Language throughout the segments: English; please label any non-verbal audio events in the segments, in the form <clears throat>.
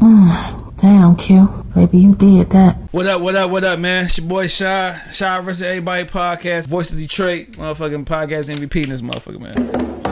<sighs> Damn, Q. Baby, you did that. What up, what up, what up, man? It's your boy Shy. Shy versus Everybody podcast. Voice of Detroit. Motherfucking podcast MVP in this motherfucker, man.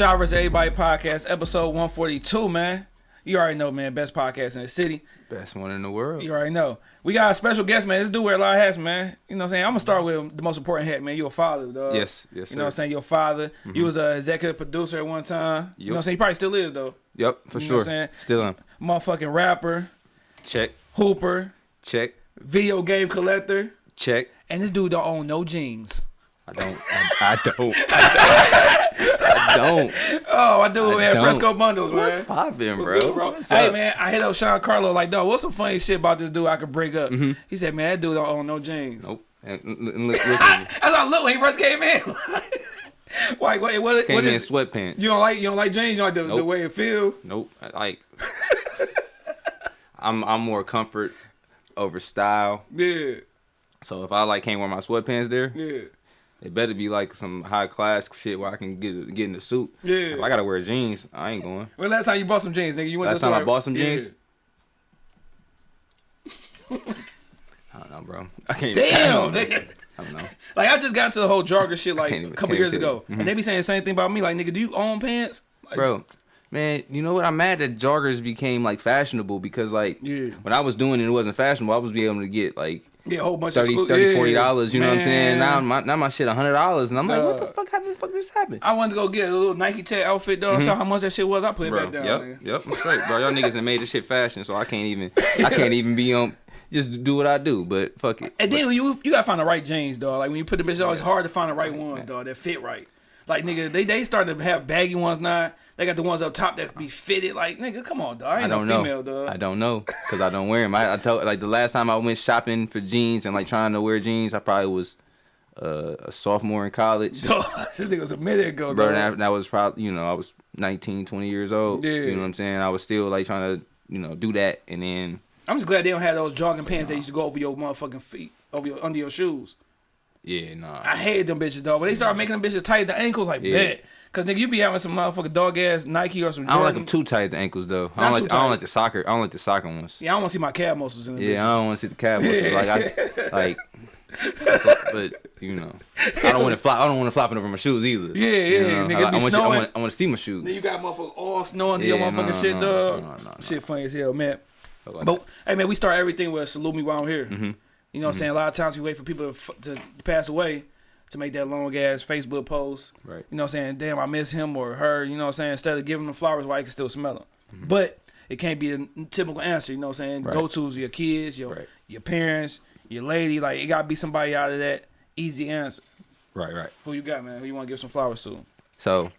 Versus Everybody podcast, episode 142, man. You already know, man. Best podcast in the city. Best one in the world. You already know. We got a special guest, man. This dude wear a lot of hats, man. You know what I'm saying? I'm gonna start with the most important hat, man. You're a father, dog. Yes, yes, You know what I'm saying? You're a father. You mm-hmm. was a executive producer at one time. You know what I'm saying? He probably still is, though. Yep, for You know sure. what I'm saying? Still on. Motherfucking rapper, Check, hooper, check, video game collector. check. And this dude don't own no jeans. I don't. I, I don't. <laughs> I don't. I don't. Oh, I do, I man. don't. Fresco Bundles, man. What's poppin', What's bro? good, bro? What's hey, up? man, I hit up Sean Carlo like, dog, what's some funny shit about this dude I could bring up? Mm-hmm. He said, man, that dude don't own no jeans. Nope. And, and look, look at me. <laughs> That's how I look when he first came in. <laughs> like, what, what, Came what in is, sweatpants. you don't like you don't like jeans? You don't like the, the way it feel? Nope. I Like. I'm I'm more comfort over style. Yeah, So if I like can't wear my sweatpants there, yeah. It better be like some high class shit where I can get get in the suit. Yeah. If I gotta wear jeans, I ain't going. When last time you bought some jeans, nigga? You went Last to the time I bought some Yeah. jeans? <laughs> I don't know, bro. I can't. Damn, I don't know. I don't know. Like I just got to the whole jogger shit like can't a couple years even- ago, and mm-hmm. they be saying the same thing about me. Like, nigga, do you own pants? Like, bro. Man, you know what? I'm mad that joggers became like fashionable because like Yeah. when I was doing it, it wasn't fashionable. I was be able to get like yeah, a whole bunch 30 of 30 yeah, 40 dollars. You know what I'm saying? Now my now my shit hundred dollars, and I'm like, what the fuck? How the fuck did this happen? I wanted to go get a little Nike Tech outfit though. I saw mm-hmm. how much that shit was. I put it Bro, back down. yep, nigga. yep, I'm straight, bro. Y'all niggas have made this shit fashion, so I can't even <laughs> I can't even be on just do what I do. But fuck it. And then you you gotta find the right jeans, dog. Like when you put the bitch on, it's Yes. hard to find the right ones, dog. That fit right. Like nigga, they they starting to have baggy ones now. They got the ones up top that be fitted. Like nigga, come on, dog. I I ain't don't no know. female, dog. I don't know because I don't wear them. I, I told like the last time I went shopping for jeans and like trying to wear jeans, I probably was uh, a sophomore in college. <laughs> This nigga was a minute ago, bro that, that was probably you know i was 19 20 years old Yeah. you know what i'm saying i was still like trying to you know do that and then I'm just glad they don't have those jogging pants that used to go over your motherfucking feet, over your under your shoes. Yeah nah I hated them bitches, dog. When they started making them bitches tight at the ankles, like Yeah. bet. Cause nigga, you be having some motherfucking dog ass Nike or some. i don't like them too tight at the ankles though i don't like i don't like the soccer i don't like the soccer ones Yeah, I don't want to see my calf muscles in the yeah i don't want to see the calf muscles. like i <laughs> like but you know i don't want to flop i don't want to flopping over my shoes either Yeah, yeah, you know? nigga, I, I, want you, I, want, I want to see my shoes Then you got motherfuckers all snowing to your motherfucking no, shit, no, dog. no, no, no, no. Shit funny as hell, man. Like But hey, man, we start everything with salute me while I'm here. Mm-hmm. You know what I'm saying? A lot of times we wait for people to, f- to pass away to make that long ass Facebook post. Right. You know what I'm saying? Damn, I miss him or her. You know what I'm saying? Instead of giving them flowers, why you can still smell them. But it can't be a typical answer. You know what I'm saying? Mm-hmm. Right. Go tos your kids, your Right. your parents, your lady. Like it gotta be somebody out of that easy answer. right right Who you got, man? Who you want to give some flowers to? So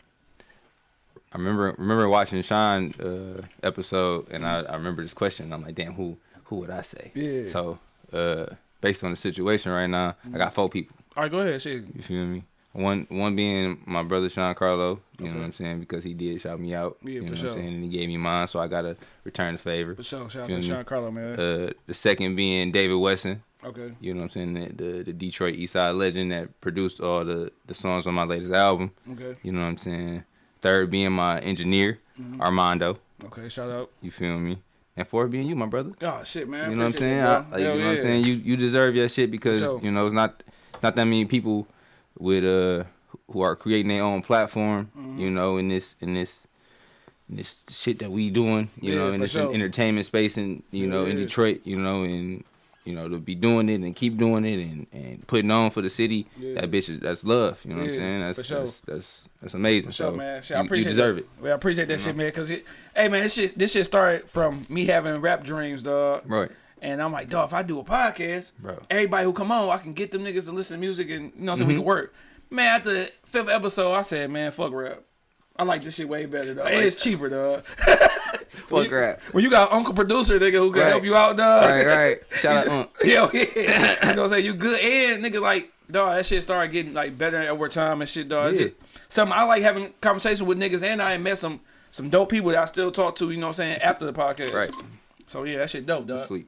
I remember remember watching Sean uh, episode, and I, I remember this question. I'm like, damn, who who would I say? Yeah. So uh, based on the situation right now, I got four people. All right, go ahead. Shit. You feel me? One one being my brother Sean Carlo. You know what I'm saying because he did shout me out. Yeah, you know for what sure. I'm saying, and he gave me mine, so I gotta return the favor. For sure. Shout out to me? Sean Carlo, man. Uh, the second being David Wesson. okay. You know what I'm saying? The, the the Detroit East Side legend that produced all the the songs on my latest album. Okay. You know what I'm saying? Third being my engineer, Mm-hmm. Armando. Okay. Shout out. You feel me? And for being you, my brother. Oh shit, man. You know what I'm saying? I, like, you know what I'm saying? You you deserve your shit because sure. you know it's not it's not that many people with uh who are creating their own platform. Mm-hmm. You know, in this in this in this shit that we doing. You Yeah, know, in this sure. entertainment space and you know in Detroit. You know, and you know to be doing it and keep doing it and, and putting on for the city. Yeah. That bitch is that's love. You know what I'm saying? That's for sure. that's, that's that's amazing. For sure, so man. Shit, I you, you appreciate deserve that. it. Well, I appreciate that shit, man. Cause it, hey, man, this shit, this shit started from me having rap dreams, dog. Right. And I'm like, dog, if I do a podcast, Bro. everybody who come on, I can get them niggas to listen to music and you know, so we Mm-hmm. can work. Man, at the fifth episode, I said, man, fuck rap. I like this shit way better though. And it's cheaper, though. <laughs> Fuck rap. When you got uncle producer nigga who can Right. help you out, dog. Right, right. Shout out, <laughs> Unc. <laughs> Yo, yeah. you know what I'm saying? You good and nigga like dog, that shit started getting like better over time and shit, dog. Yeah. something I like having conversations with niggas and I met some some dope people that I still talk to, you know what I'm saying, after the podcast. Right. So yeah, that shit dope, dog. Sweet.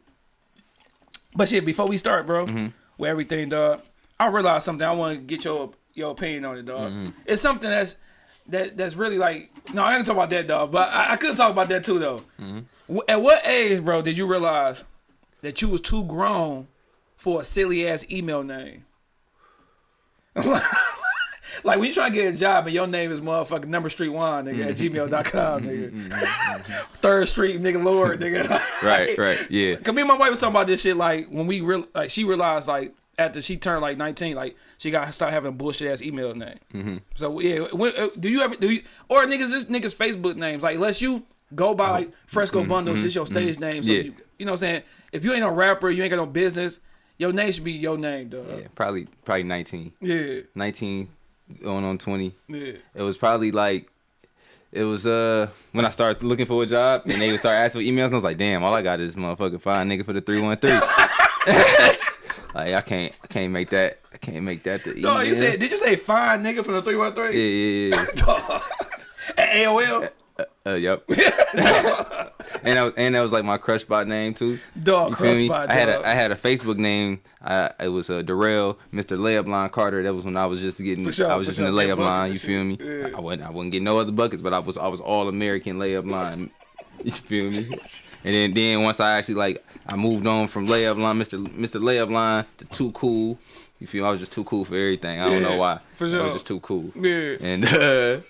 But shit, before we start, bro, Mm-hmm. with everything, dog, I realized something. I want to get your your opinion on it, dog. Mm-hmm. It's something that's that that's really like no, I ain't talk about that, dog. But I, I could talk about that too, though. Mm-hmm. At what age, bro, did you realize that you was too grown for a silly ass email name? <laughs> like when you try to get a job and your name is motherfucking number street one nigga at gmail.com mm-hmm. nigga mm-hmm. Mm-hmm. <laughs> third street nigga lord nigga Right, right. Yeah. <laughs> Cause me and my wife was talking about this shit like when we real like she realized like after she turned like nineteen like she got to start having a bullshit ass email name. Mm-hmm. So yeah, when, uh, do you ever do you or niggas this niggas Facebook names like unless you go by like Fresco Bundles, it's your stage name. So Yeah. you, you know what I'm saying? If you ain't no rapper, you ain't got no business. Your name should be your name, dog. Yeah, probably probably 19. Yeah, 19 going on 20. yeah. It was probably like it was uh when I started looking for a job and they would start asking for emails and I was like, damn, all I got is motherfucking fine nigga for the 313. <laughs> <laughs> like I can't I can't make that I can't make that the. No, you said did you say fine nigga from the three one yeah, three yeah, yeah. <laughs> at AOL? Uh, yep. <laughs> and that was, and that was like my crush bot name too. Dog, You crush spot, I had a I had a Facebook name. I it was uh, Darrell, Mr. Layup Line Carter. That was when I was just getting. Sure, I was just in the sure. Layup line. You feel me? Yeah. I wasn't I wouldn't get no other buckets, but I was I was all American layup line. <laughs> You feel me? And then then once I actually like I moved on from layup line, Mr. Mr. Layup Line to too cool. You feel? I was just too cool for everything. I don't know why. for I was just too cool. Yeah. And uh,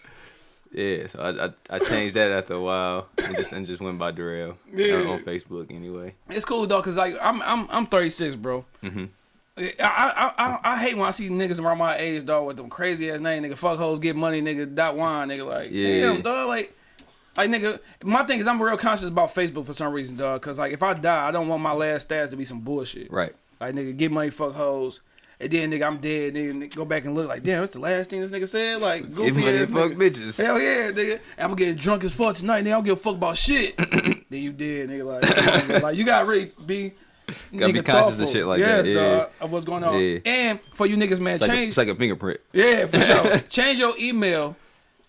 yeah, so I, I I changed that after a while and just and just went by Darrell Yeah. uh, on Facebook anyway. It's cool though, cause like I'm I'm I'm 36, bro. Mm-hmm. I, I I I hate when I see niggas around my age, dog, with them crazy ass name, nigga. Fuck hoes, get money, nigga. Dot wine, nigga. Like, Yeah. damn, dog. Like, like nigga. My thing is, I'm real conscious about Facebook for some reason, dog. Cause like, if I die, I don't want my last stats to be some bullshit. Right. Like, nigga, get money, fuck hoes. And then, nigga, I'm dead. Nigga, nigga, go back and look like, damn, that's the last thing this nigga said. Like, goofy money ass fuck bitches. Hell yeah, nigga. I'm gonna get drunk as fuck tonight, nigga. I don't give a fuck about shit. <coughs> then you did, nigga. Like, nigga, like you gotta really be. Gotta be nigga conscious of shit like yes, that, yeah. dog, of what's going on. Yeah. And for you niggas, man, It's like, a, change. it's like a fingerprint. yeah, for sure. <laughs> change your email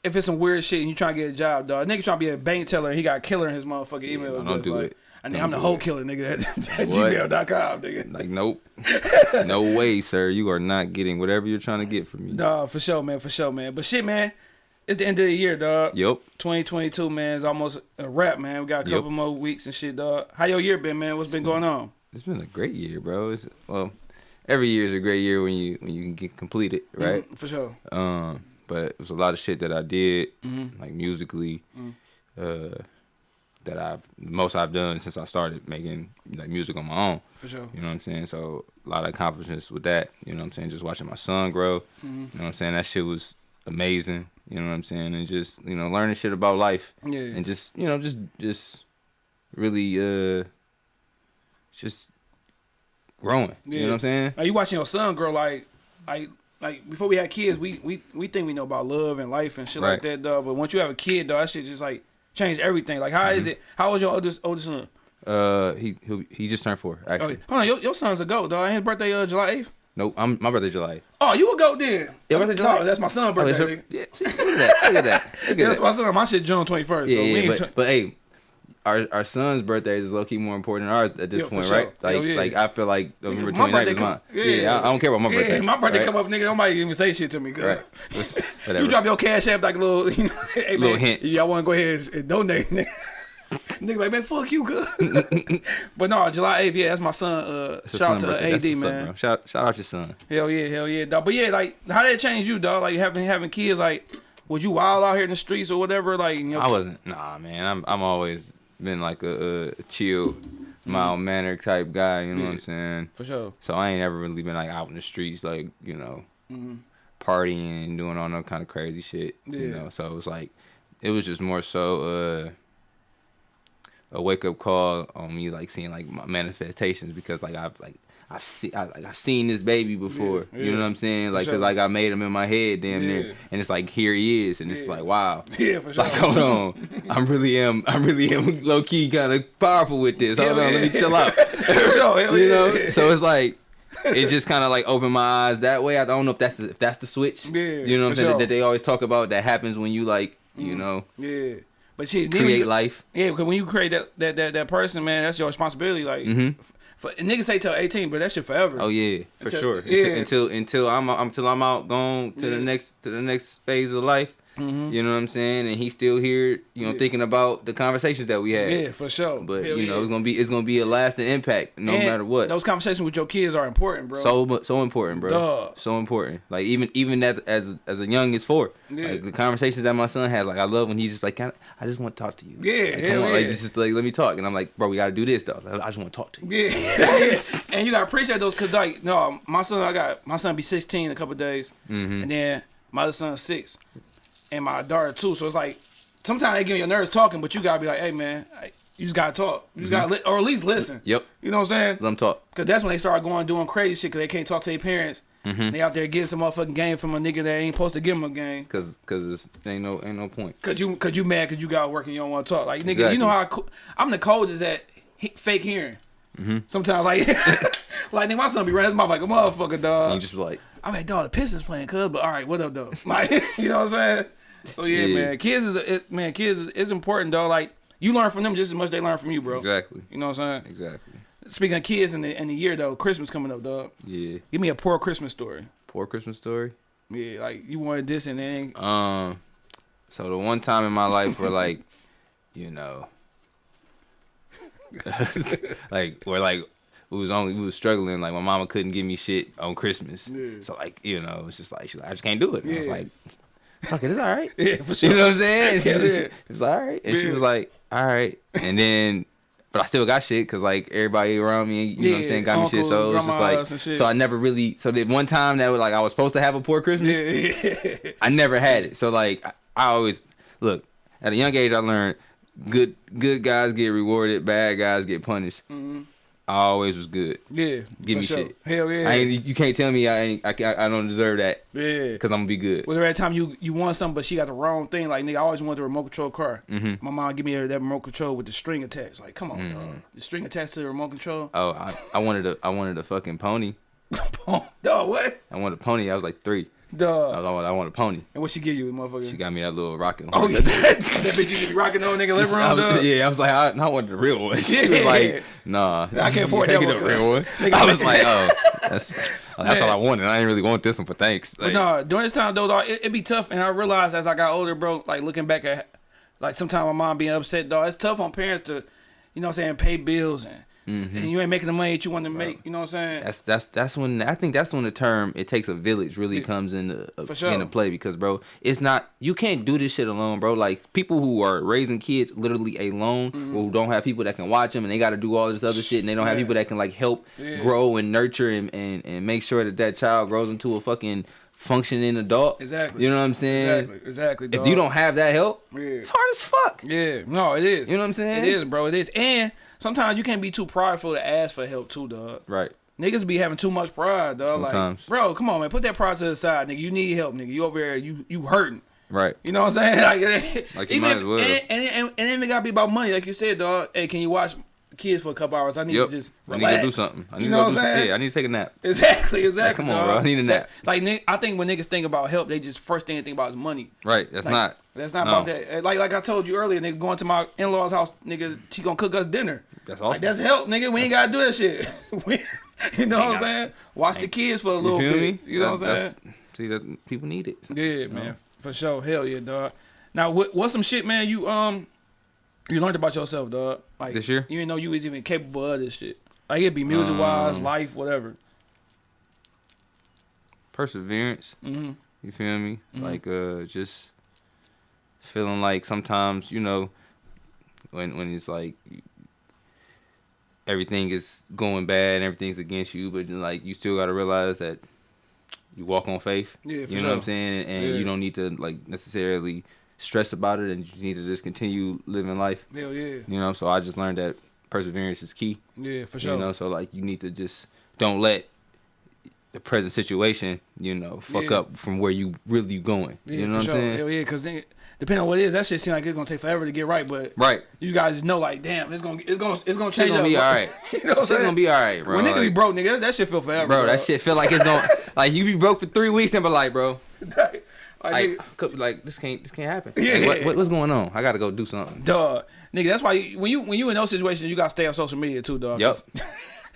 if it's some weird shit and you trying to get a job, dog. Nigga trying to be a bank teller and he got killer in his motherfucking email. don't do like, it. I mean, I'm the whole it. killer, nigga, at, <laughs> gmail.com, nigga. Like, nope. <laughs> no way, sir. You are not getting whatever you're trying to get from me. Dog, for sure, man, for sure, man. But shit, man, it's the end of the year, dog. Yep. 2022, man, is almost a wrap, man. We got a Yep. couple more weeks and shit, dog. How your year been, man? What's been going on? It's been a great year, bro. It's well, every year is a great year when you when you can get completed, right? Mm, for sure. Um, but it was a lot of shit that I did, Mhm. like musically, Mm. uh, that I've most I've done since I started making like music on my own. For sure. You know what I'm saying? So a lot of accomplishments with that. You know what I'm saying? Just watching my son grow. Mhm. You know what I'm saying? That shit was amazing. You know what I'm saying? And just you know learning shit about life Yeah. and just you know just just really uh just growing. Yeah. You know what I'm saying? Are you watching your son grow like, like, like before we had kids, we we we think we know about love and life and shit like that, dog. But once you have a kid, dog, that shit just like change everything. Like, how Mm-hmm. is it? How old your oldest oldest son? Uh, he he he just turned four Oh, actually. hold on, your, your son's a goat, dog. Ain't his birthday uh, July eighth? Nope, I'm my birthday's July. Oh, you a goat then? Yeah, birthday July? No, that's my son's Oh, birthday. her- yeah, see, look at that. Look at that. Look Yeah, at <laughs> that's that. my son. My shit June twenty first. Yeah, so we yeah, but, but hey, our our son's birthday is low key more important than ours at this Yeah, point, sure. right? Like Hell yeah. like I feel like November My 29th birthday is come- mine. yeah. Yeah, I, don't care about my yeah, birthday. my birthday right? come up, nigga. Nobody even say shit to me, girl. Right. <laughs> You drop your cash app like a little, <laughs> you know, hey, Little man, hint. Y'all want to go ahead and donate, <laughs> nigga. nigga like, man, fuck you, good. but no, July 8th, yeah, that's my son. Uh, shout out to birthday. AD, That's man. bro. Shout shout out your son. hell yeah, hell yeah, dog. But yeah, like, how that it change you, dog? Like, having having kids, like, would you wild out here in the streets or whatever? Like, you know, I wasn't. Nah, man. I'm I'm always been like a, a chill, mild mannered type guy. You know what I'm saying? for sure. So I ain't ever really been like out in the streets, like you know, Mhm. partying and doing all that kind of crazy shit. You Yeah. know, so it was like, it was just more so uh, a wake up call on me, like seeing like my manifestations because like I've like I've seen I, like I've seen this baby before. Yeah, You know what I'm saying? Like, sure. cause like I made him in my head, damn Yeah. near, and it's like here he is, and it's like wow. <laughs> Yeah, for sure. Like hold on, I'm really am I'm really am <laughs> low key kind of powerful with this. Hold on, let me chill out. <laughs> For sure, you yeah. know, so it's like it just kind of like opened my eyes that way. I don't know if that's the, if that's the switch. Yeah, you know what I'm saying sure. That they always talk about that happens when you like you know Yeah. But shit, create you- life. Yeah, because when you create that, that that that person, man, that's your responsibility. Like, Mhm. f- for, niggas say till eighteen, but that shit forever. Oh yeah, for Until- sure. yeah. Until, until until I'm until I'm out gone to the next to the next phase of life. You know what I'm saying? And he's still here, you know, Yeah. thinking about the conversations that we had. Yeah, for sure. But Hell you know, yeah. it's gonna be it's gonna be a lasting impact no And matter what. Those conversations with your kids are important, bro. so so important, bro. Duh. So important. Like even even that as as a young as four, Yeah. like the conversations that my son had, like I love when he's just like, I, I just want to talk to you. Yeah, like, hell on, like yeah. it's just like let me talk, and I'm like, bro, we gotta do this though. I just want to talk to you. Yeah, <laughs> <laughs> and you gotta appreciate those cause like no, my son I got my son be sixteen in a couple days, Mm-hmm. and then my other son's six, and my daughter too. So it's like sometimes they get your nerves talking, but you gotta be like, hey man, you just gotta talk, you just gotta li- or at least listen. Mm-hmm. Yep. You know what I'm saying? Let them talk. Cause that's when they start going doing crazy shit. Cause they can't talk to their parents. Mm-hmm. They out there getting some motherfucking game from a nigga that ain't supposed to give them a game. Cause cause ain't no ain't no point. Cause you, cause you mad, cause you got work and you don't want to talk. Like nigga, Exactly. you know how I co- I'm the coldest at he, fake hearing. Mm-hmm. Sometimes like, <laughs> like nigga, my son be running his mouth like a motherfucker, And dog. you just be like, I'm like, dog, the Pistons playing, cuz, but all right, what up, though? <laughs> Like, <laughs> you know what I'm saying? So yeah, Yeah. man, kids is it, man, kids is, is important, though. Like you learn from them just as much they learn from you, bro. exactly, You know what I'm saying? exactly. Speaking of kids in the in the year though, Christmas coming up, dog. Yeah. Give me a poor Christmas story. Poor Christmas story. Yeah, like you wanted this and then Um, so the one time in my life where like, <laughs> you know, <laughs> like where like we was only we was struggling. Like my mama couldn't give me shit on Christmas. Yeah. So like you know, it's just like like I just can't do it. And I was Yeah. like, fuck it, it's all right. <laughs> yeah, for sure. You know what I'm saying? And she, Yeah, was, yeah. she was like, all right, and she was like, all right, and then. But I still got shit because like everybody around me, you know what I'm saying, got me shit. So it was just like, so I never really. So the one time that was like I was supposed to have a poor Christmas, Yeah, yeah. I never had it. So like I, I always look at a young age. I learned good good guys get rewarded, bad guys get punished. I always was good. Yeah, Give me sure. shit. Hell yeah. I ain't, you can't tell me I ain't I, I don't deserve that yeah. because I'm gonna be good. Was there a time you you won something, but she got the wrong thing? Like nigga, I always wanted the remote control car. Mm-hmm. My mom give me that remote control with the string attached. Like, come on, dog. The string attached to the remote control. Oh, I, I wanted a I wanted a fucking pony. <laughs> dog, what? I wanted a pony. I was like three. Was I wanted, I wanted a pony. And what she give you, motherfucker? She got me that little rocking. oh yeah, <laughs> that bitch you be rocking on nigga room, was- dog. yeah, I was like, I, I wanted the real one. <laughs> She was like, Nah, I can't afford that get one, the real one. Nigga, I was like, <laughs> Oh, that's that's Man. all I wanted. I didn't really want this one, but thanks. But Like, no, during this time though, dog, it, it be tough, and I realized as I got older, bro, like looking back at, like sometimes my mom being upset, dog. It's tough on parents to, you know, what I'm saying, pay bills and and you ain't making the money that you want to make. You know what I'm saying? Mm-hmm. That's that's that's when I think that's when the term "it takes a village" really comes into uh, sure. into play because bro, it's not you can't do this shit alone, bro. Like people who are raising kids literally alone, who don't have people that can watch them, and they got to do all this other shit, and they don't have Mm-hmm. People that can like help Yeah. grow and nurture and, and and make sure that that child grows into a fucking functioning adult. Exactly. You know what I'm saying? Exactly. Exactly. If you don't have that help, Yeah. it's hard as fuck. Yeah, no, it is. You know what I'm saying? It is, bro. It is. And sometimes you can't be too prideful to ask for help too, dog. Right. Niggas be having too much pride, dog. Sometimes. Like, bro, come on, man. Put that pride to the side, nigga. You need help, nigga. You over here, you you hurting. Right. You know what I'm saying? <laughs> Like, Like you even might if, as well. And, and, and, and it ain't gotta be about money, like you said, dog. Hey, can you watch kids for a couple hours? I need Yep. to just relax. I need to do something. I need you to know go what do I'm something. saying? Yeah, I need to take a nap. <laughs> Exactly, exactly. come on, bro. I need a nap. That- Like, I think when niggas think about help, they just first thing they think about is money. Right. That's Like, not. That's not no. about that. Like like I told you earlier, nigga, going to my in law's house, nigga, she gonna cook us dinner. That's awesome. Like that's help, nigga. We ain't gotta do that shit. <laughs> We- you know what I'm saying? Watch the kids for a You little feel bit. me? You know what I'm saying? See that people need it. Yeah, man, for sure. Hell yeah, dog. Now, what what's some shit, man? You um, you learned about yourself, dog. Like This year? you didn't know you was even capable of this shit. Like it'd be music wise, Um, life, whatever. Perseverance. hmm You feel me? Mhm. Like uh, just feeling like sometimes you know when when it's like everything is going bad and everything's against you, but like you still got to realize that you walk on faith. Yeah, you know sure. what I'm saying? And Yeah. you don't need to like necessarily stress about it, and you need to just continue living life. Hell yeah, You know, so I just learned that perseverance is key. yeah, for sure. You know, so like you need to just don't let the present situation, you know, fuck Yeah. up from where you really going. Yeah, you know what I'm saying? Hell yeah, because then depending on what it is, that shit seem like it's gonna take forever to get right. But Right. you guys know, like, damn, it's gonna it's gonna it's gonna change. gonna up, be bro. alright. <laughs> you know what I'm saying? gonna be alright, bro. when nigga be broke, nigga, that shit feel forever, bro, that shit feel like it's gonna <laughs> like you be broke for three weeks and be like, bro, like, like, like this can't this can't happen. Yeah. Like, what, what- what's going on? I gotta go do something. dog, nigga. That's why you, when you when you in those situations, you gotta stay on social media too, dog. Yep. <laughs>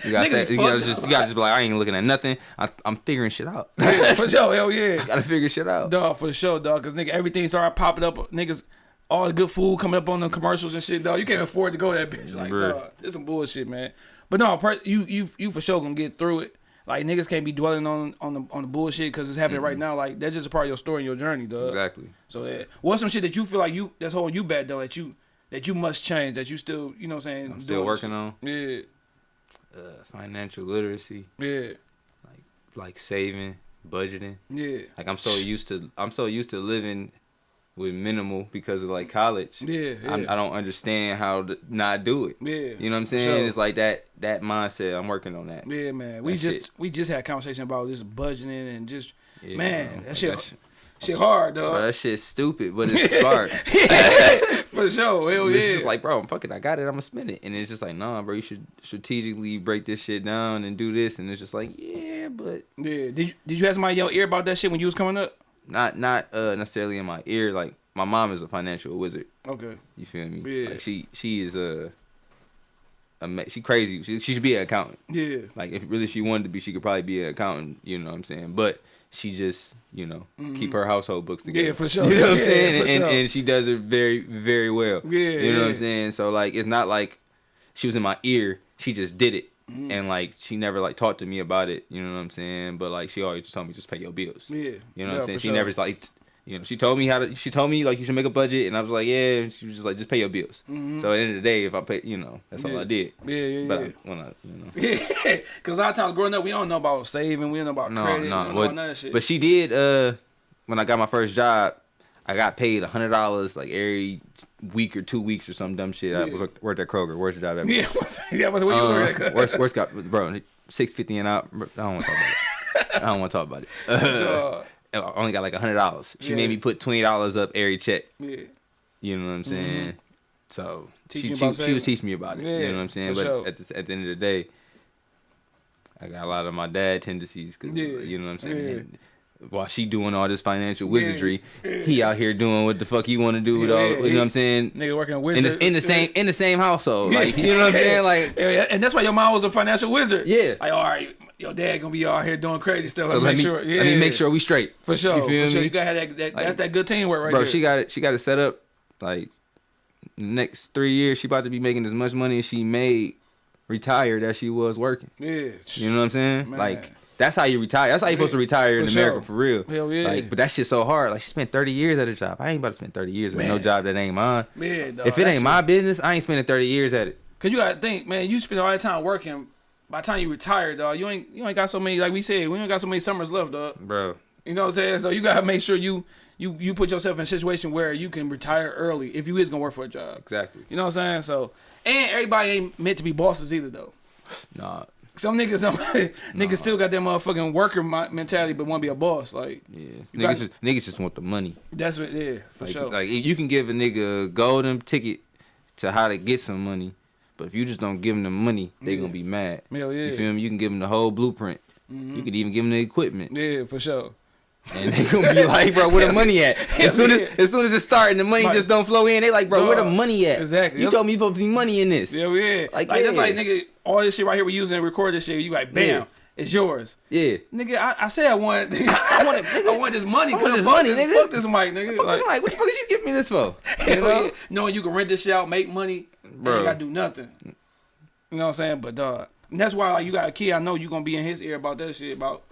You gotta, say, you gotta just you gotta just be like, I ain't looking at nothing. I, I'm figuring shit out. yeah, <laughs> for sure, hell yeah. gotta figure shit out. Dog, for sure, dog. Cause nigga, everything started popping up. Niggas, all the good food coming up on the commercials and shit, dog. You can't afford to go that bitch. Like, Bruh. dog, it's some bullshit, man. But no, per- you you you for sure gonna get through it. Like niggas can't be dwelling on on the on the bullshit because it's happening right now. Like that's just a part of your story and your journey, dog. Exactly. So yeah, what's some shit that you feel like you that's holding you back though that you that you must change that you still you know what I'm saying I'm still working shit? on Yeah, uh, financial literacy, yeah, Like like saving, budgeting. yeah, Like I'm so used to I'm so used to living with minimal because of like college. yeah, yeah. I'm, I don't understand how to not do it. yeah. You know what I'm saying? sure. It's like that that mindset. I'm working on that. Yeah, man. We That just shit. we just had a conversation about this budgeting and just Yeah, man, bro. that shit that shit- shit hard, bro, dog. that shit's stupid, but it's <laughs> smart. <laughs> For sure, hell yeah. It's just like, bro, I'm fucking, I got it, I'm gonna spend it. And it's just like, nah, bro, you should strategically break this shit down and do this. And it's just like, yeah, but yeah. Did you did you have somebody in your ear about that shit when you was coming up? Not not uh necessarily in my ear. Like my mom is a financial wizard. Okay. You feel me? Yeah. Like she she is a, a she crazy. She, she should be an accountant. Yeah. Like if really she wanted to be, she could probably be an accountant. You know what I'm saying? But she just you know keep her household books together. Mm-hmm. Yeah, for sure. <laughs> You know what I'm saying? And, sure. and she does it very very well. Yeah, You know what I'm saying? So like it's not like she was in my ear. She just did it. Mm-hmm. And like she never like talked to me about it, you know what I'm saying? But like she always just told me just pay your bills. Yeah. You know Yeah, what I'm saying? She sure. never like, you know, she told me how to. She told me like you should make a budget, and I was like, yeah. And she was just like, just pay your bills. So at the end of the day, if I pay, you know, that's all Mm-hmm. I did. Yeah, yeah, But yeah. I, when I, you know, <laughs> Yeah, because a lot of times growing up, we don't know about saving, we don't know about no, credit, we no. don't know none of that shit. but she did. Uh, when I got my first job, I got paid a hundred dollars like every week or two weeks or some dumb shit. I was worked at Kroger. Where's your job at? yeah, <laughs> yeah, what's what you was Uh, worst, worst <laughs> got bro six fifty and out. I don't want to talk about it. I don't want to talk about it. <laughs> Uh, I only got like a hundred dollars. She Yeah. made me put twenty dollars up every check. yeah, You know what I'm saying? So Teach she she, about she was teaching me about it. Yeah, you know what I'm saying? But sure. at the, at the end of the day, I got a lot of my dad tendencies. Cause, Yeah, You know what I'm saying? While she doing all this financial wizardry, he out here doing what the fuck he want to do with all. yeah, you know what I'm saying? nigga working a In wizard the, in the same in the same household, like you know what I'm saying? Like <laughs> and that's why your mom was a financial wizard. Yeah. Like, all right, your dad gonna be out here doing crazy stuff. so Let, let make me sure. Yeah, let me make sure we straight. for sure. You feel for sure. me? You gotta have that. that Like, that's that good teamwork right bro, there. she got it. She got it set up. Like next three years, she about to be making as much money as she made retired as she was working. yeah. You know what I'm saying? Man. Like that's how you retire. That's how you're supposed to retire in For America for real. Hell yeah. Like, but that shit's so hard. Like she spent 30 years at a job. I ain't about to spend 30 years at no job that ain't mine. Man, dog, if it ain't my business, I ain't spending 30 years at it. Cause you gotta think, man. You spend all that time working. By the time you retire, dog, you ain't you ain't got so many. Like we said, we ain't got so many summers left, dog. Bro. You know what I'm saying? So you gotta make sure you you you put yourself in a situation where you can retire early if you is gonna work for a job. Exactly. You know what I'm saying? So and everybody ain't meant to be bosses either, though. Nah. Some niggas, some <laughs> niggas still got that motherfucking worker mentality, but want to be a boss. Like Yeah. Niggas, got- just, niggas just want the money. that's what, yeah, for Like, sure. like you can give a nigga a golden ticket to how to get some money, but if you just don't give them the money, they Yeah. gonna be mad. Hell yeah. You feel me? You can give them the whole blueprint. You mm-hmm. could even give them the equipment, yeah, for sure. And they gonna be like, "Bro, where the money at?" <laughs> As soon as as soon as it start and the money My- just don't flow in, they like, "Bro, where the money at?" Exactly. You That's- told me supposed to be money in this. Yeah, yeah. Like, Like, that's like nigga, all this shit right here we using to record this shit. You like, bam, Yeah. it's yours. Yeah. Nigga, I, I said I want, <laughs> I want nigga. I want this money. I want this fuck money, this, nigga. Fuck this mic, nigga. Fuck Like, this mic. What the fuck did you give me this for? <laughs> You know? yeah. knowing you can rent this shit out, make money, bro. You gotta do nothing. You know what I'm saying? But dog, and that's why like, you got a kid. I know you gonna be in his ear about that shit about.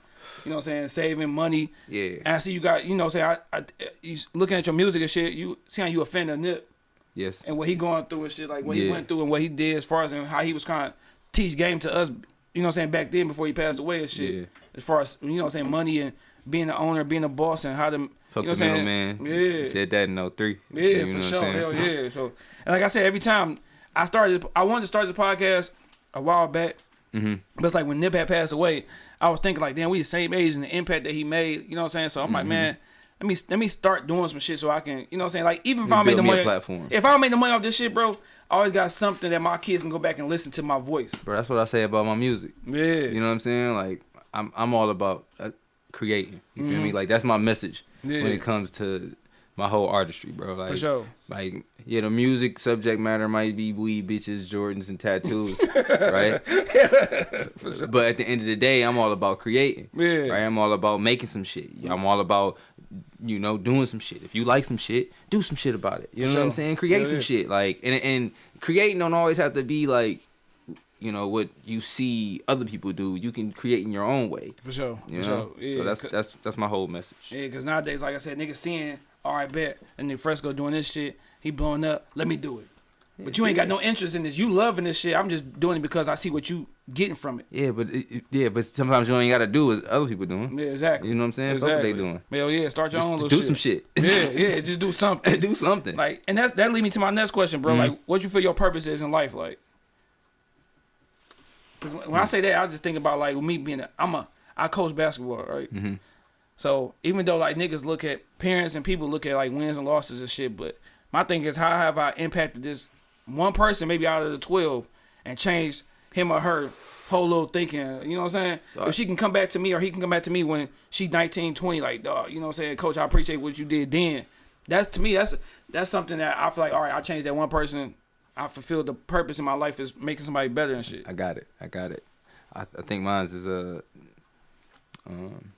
You know what I'm saying? Saving money. Yeah. And I see you got, you know saying? I, I, you looking at your music and shit, you see how you offend a nip Yes. and what he going through and shit, like what he went through and what he did as far as and how he was trying to teach game to us, you know what I'm saying, back then before he passed away and shit. Yeah. As far as you know what I'm saying, money and being the owner, being a boss and how to Fuck you know the middleman. Yeah. He said that in 03. Yeah, You know for sure. Hell yeah. So and like I said, every time I started I wanted to start this podcast a while back But it's like when Nip had passed away, I was thinking like, damn, we the same age and the impact that he made. You know what I'm saying? So I'm like, man, let me let me start doing some shit so I can, you know what I'm saying? Like even if I make the money, platform. if I make the money off this shit, bro, I always got something that my kids can go back and listen to my voice. Bro, that's what I say about my music. Yeah, You know what I'm saying? Like I'm I'm all about uh, creating. You feel me? Like that's my message Mm-hmm. Yeah. when it comes to my whole artistry, bro. Like for sure. Like yeah, the music subject matter might be weed, bitches, Jordans, and tattoos, <laughs> right? But at the end of the day, I'm all about creating. Yeah. Right? I'm all about making some shit. I'm all about you know doing some shit. If you like some shit, do some shit about it. You know what I'm saying? Create Yeah, some yeah. shit. Like and and creating don't always have to be like you know what you see other people do. You can create in your own way. For sure. You for know? sure. Yeah, so that's that's that's my whole message. Yeah, because nowadays, like I said, niggas seeing, all right, bet, and then Fresco doing this shit, he blowing up, let me do it. But you ain't got no interest in this. You loving this shit. I'm just doing it because I see what you getting from it. Yeah, but it, yeah, but sometimes you ain't got to do what other people doing. Yeah, exactly. You know what I'm saying? Exactly. what they doing. Hell yeah, start your own Just, little do some shit. yeah, yeah, just do something. <laughs> do something. Like, and that's that lead me to my next question, bro. Mm-hmm. Like, what you feel your purpose is in life, like? Because when I say that, I just think about like with me being, a, I'm a, I coach basketball, right? Mm-hmm. So even though like niggas look at parents and people look at like wins and losses and shit, but my thing is how have I impacted this one person maybe out of the twelve and changed him or her whole little thinking, you know what I'm saying? If she can come back to me or he can come back to me when she 19, 20, like dog, you know what I'm saying? Coach, I appreciate what you did then. That's to me, that's that's something that I feel like, all right, I changed that one person. I fulfilled the purpose in my life is making somebody better and shit. I got it. I got it. I, I think mine's is uh, um,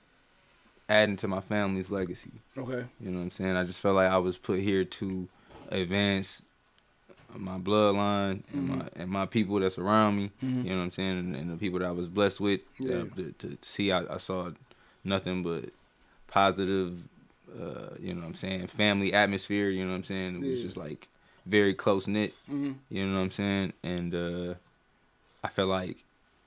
adding to my family's legacy. Okay. You know what I'm saying? I just felt like I was put here to advance my bloodline and my and my people that's around me. You know what I'm saying? And, and the people that I was blessed with. Yeah. to, to see, I, I saw nothing but positive. Uh, you know what I'm saying? Family atmosphere. You know what I'm saying? It was Yeah. just like very close knit. hmm You know what I'm saying? And uh, I felt like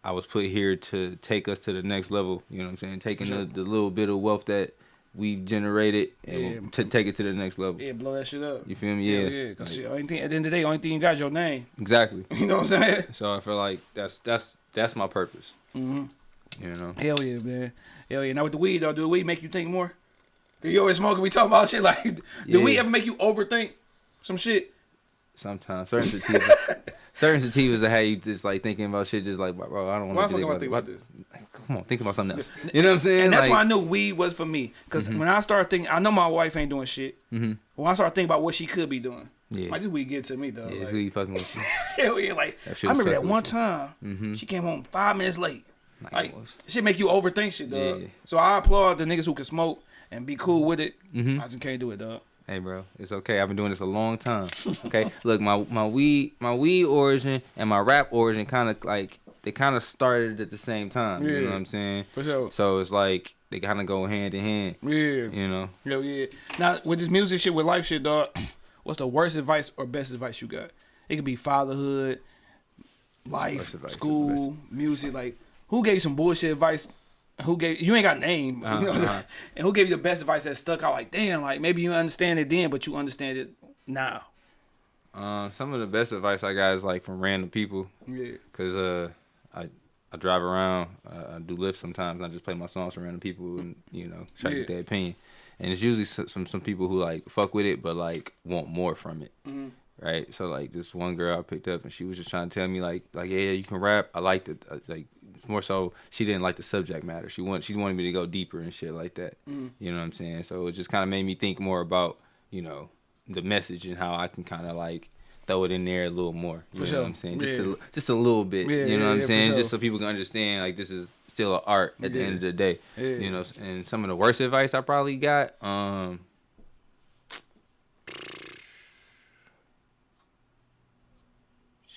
I was put here to take us to the next level. You know what I'm saying? Taking sure. the, the little bit of wealth that we generated and Yeah. to take it to the next level. Yeah, blow that shit up. You feel me? Yeah, Yeah. yeah. Because Like, only thing, at the end of the day, only thing you got is your name. exactly. <laughs> You know what I'm saying? So I feel like that's that's that's my purpose. hmm You know. Hell yeah, man. Hell yeah. Now with the weed though, do the weed make you think more? Do you always smoking? We talking about shit like, <laughs> do Yeah. weed ever make you overthink some shit? Sometimes certain sativas, <laughs> certain sativas that have you just like thinking about shit, just like bro, I don't want to think I about, about this? Come on, think about something else. <laughs> You know what I'm saying? And that's like, why I knew weed was for me. Because when I started thinking, I know my wife ain't doing shit. Mhm. When I started thinking about what she could be doing, Yeah. like this weed get to me though. yeah, like, really fucking with you. <laughs> yeah, like I remember that one you. time Mhm. she came home five minutes late. Like, Like shit make you overthink shit, dog. Yeah. So I applaud the niggas who can smoke and be cool with it. Mhm. I just can't do it, dog. Hey, bro, it's okay. I've been doing this a long time. Okay, <laughs> look, my my weed my weed origin and my rap origin kind of like they kind of started at the same time. You Yeah. know what I'm saying? For sure. So it's like they kind of go hand in hand. Yeah. You know, Hell yeah. Now with this music shit, with life shit, dog. <clears throat> What's the worst advice or best advice you got? It could be fatherhood, life, Worst advice or school, music. Like, who gave you some bullshit advice? Who gave you ain't got name? You know, uh-huh. <laughs> and who gave you the best advice that stuck out? Like, damn, like maybe you understand it then, but you understand it now. um, some of the best advice I got is like from random people, Yeah. cause uh, I I drive around, uh, I do lifts sometimes, and I just play my songs for random people, and you know, try to get Yeah. their opinion. And it's usually some some some people who like fuck with it, but like want more from it. Mhm. right? So like this one girl I picked up and she was just trying to tell me like like yeah, yeah you can rap. I liked it. Uh, Like more so she didn't like the subject matter. She want she wanted me to go deeper and shit like that. You know what I'm saying? So it just kind of made me think more about you know the message and how I can kind of like throw it in there a little more. You For know sure. what I'm saying? Just Yeah. a just a little bit. Yeah, you know yeah, what I'm saying? Just sure. so people can understand like this is still an art at the end of the day. You know, and some of the worst advice I probably got. um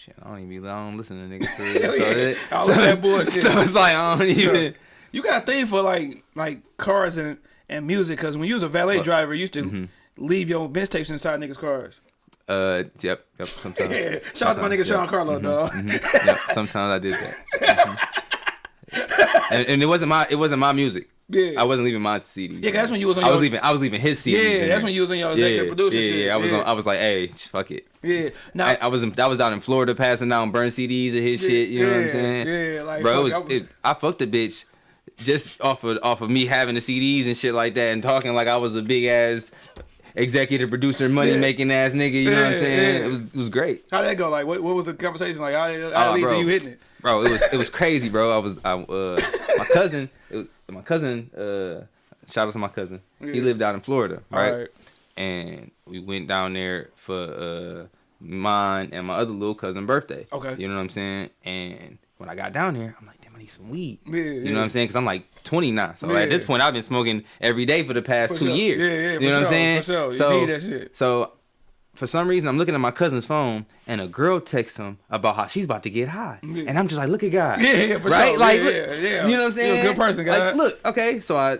Shit, I don't even be, I don't listen to niggas <laughs> for real. So, Yeah. it, All so, that bullshit. so it's like I don't even. You got a thing for like like cars and and music because when you was a valet What? driver, you used to Mm-hmm. leave your bench tapes inside niggas' cars. Uh, yep, yep. Sometimes. <laughs> Yeah. Shout out to my nigga Sometimes, Sean yep. Carlo, dog. Mhm, yep, sometimes I did that. <laughs> Mhm. and, and it wasn't my it wasn't my music. Yeah. I wasn't leaving my CDs. Yeah, that's when you was on I was leaving. I was leaving his CDs. Yeah, that's there. when you was on your executive yeah, producer Yeah, shit. yeah. I was. Yeah. On, I was like, hey, fuck it. Yeah. Now, I, I was in, I was down in Florida passing out burn CDs and his shit. You know what I'm saying? yeah, like, bro, it was, I was- it, I fucked the bitch just off of off of me having the CDs and shit like that and talking like I was a big ass executive producer, money making ass nigga. You know what I'm saying? yeah. It was it was great. how'd that go? Like, what, what was the conversation like? How, how Oh, lead to you hitting it? bro. It was it was crazy, bro. I was I uh my cousin, it was, my cousin. uh Shout out to my cousin. He lived out in Florida, right? Alright. And we went down there for uh mine and my other little cousin birthday. Okay. you know what I'm saying. And when I got down there, I'm like, damn, I need some weed. Yeah, you yeah. know what I'm saying? Because I'm like 29, so at this point, I've been smoking every day for the past For two sure. years. Yeah, yeah, You know what I'm saying? sure. So need that shit. so for some reason, I'm looking at my cousin's phone, and a girl texts him about how she's about to get high, Yeah. and I'm just like, "Look at God, Yeah, yeah, for right? sure. Like, Yeah, look, yeah, you know what I'm You a saying? good person, God. Like, look, okay, so I,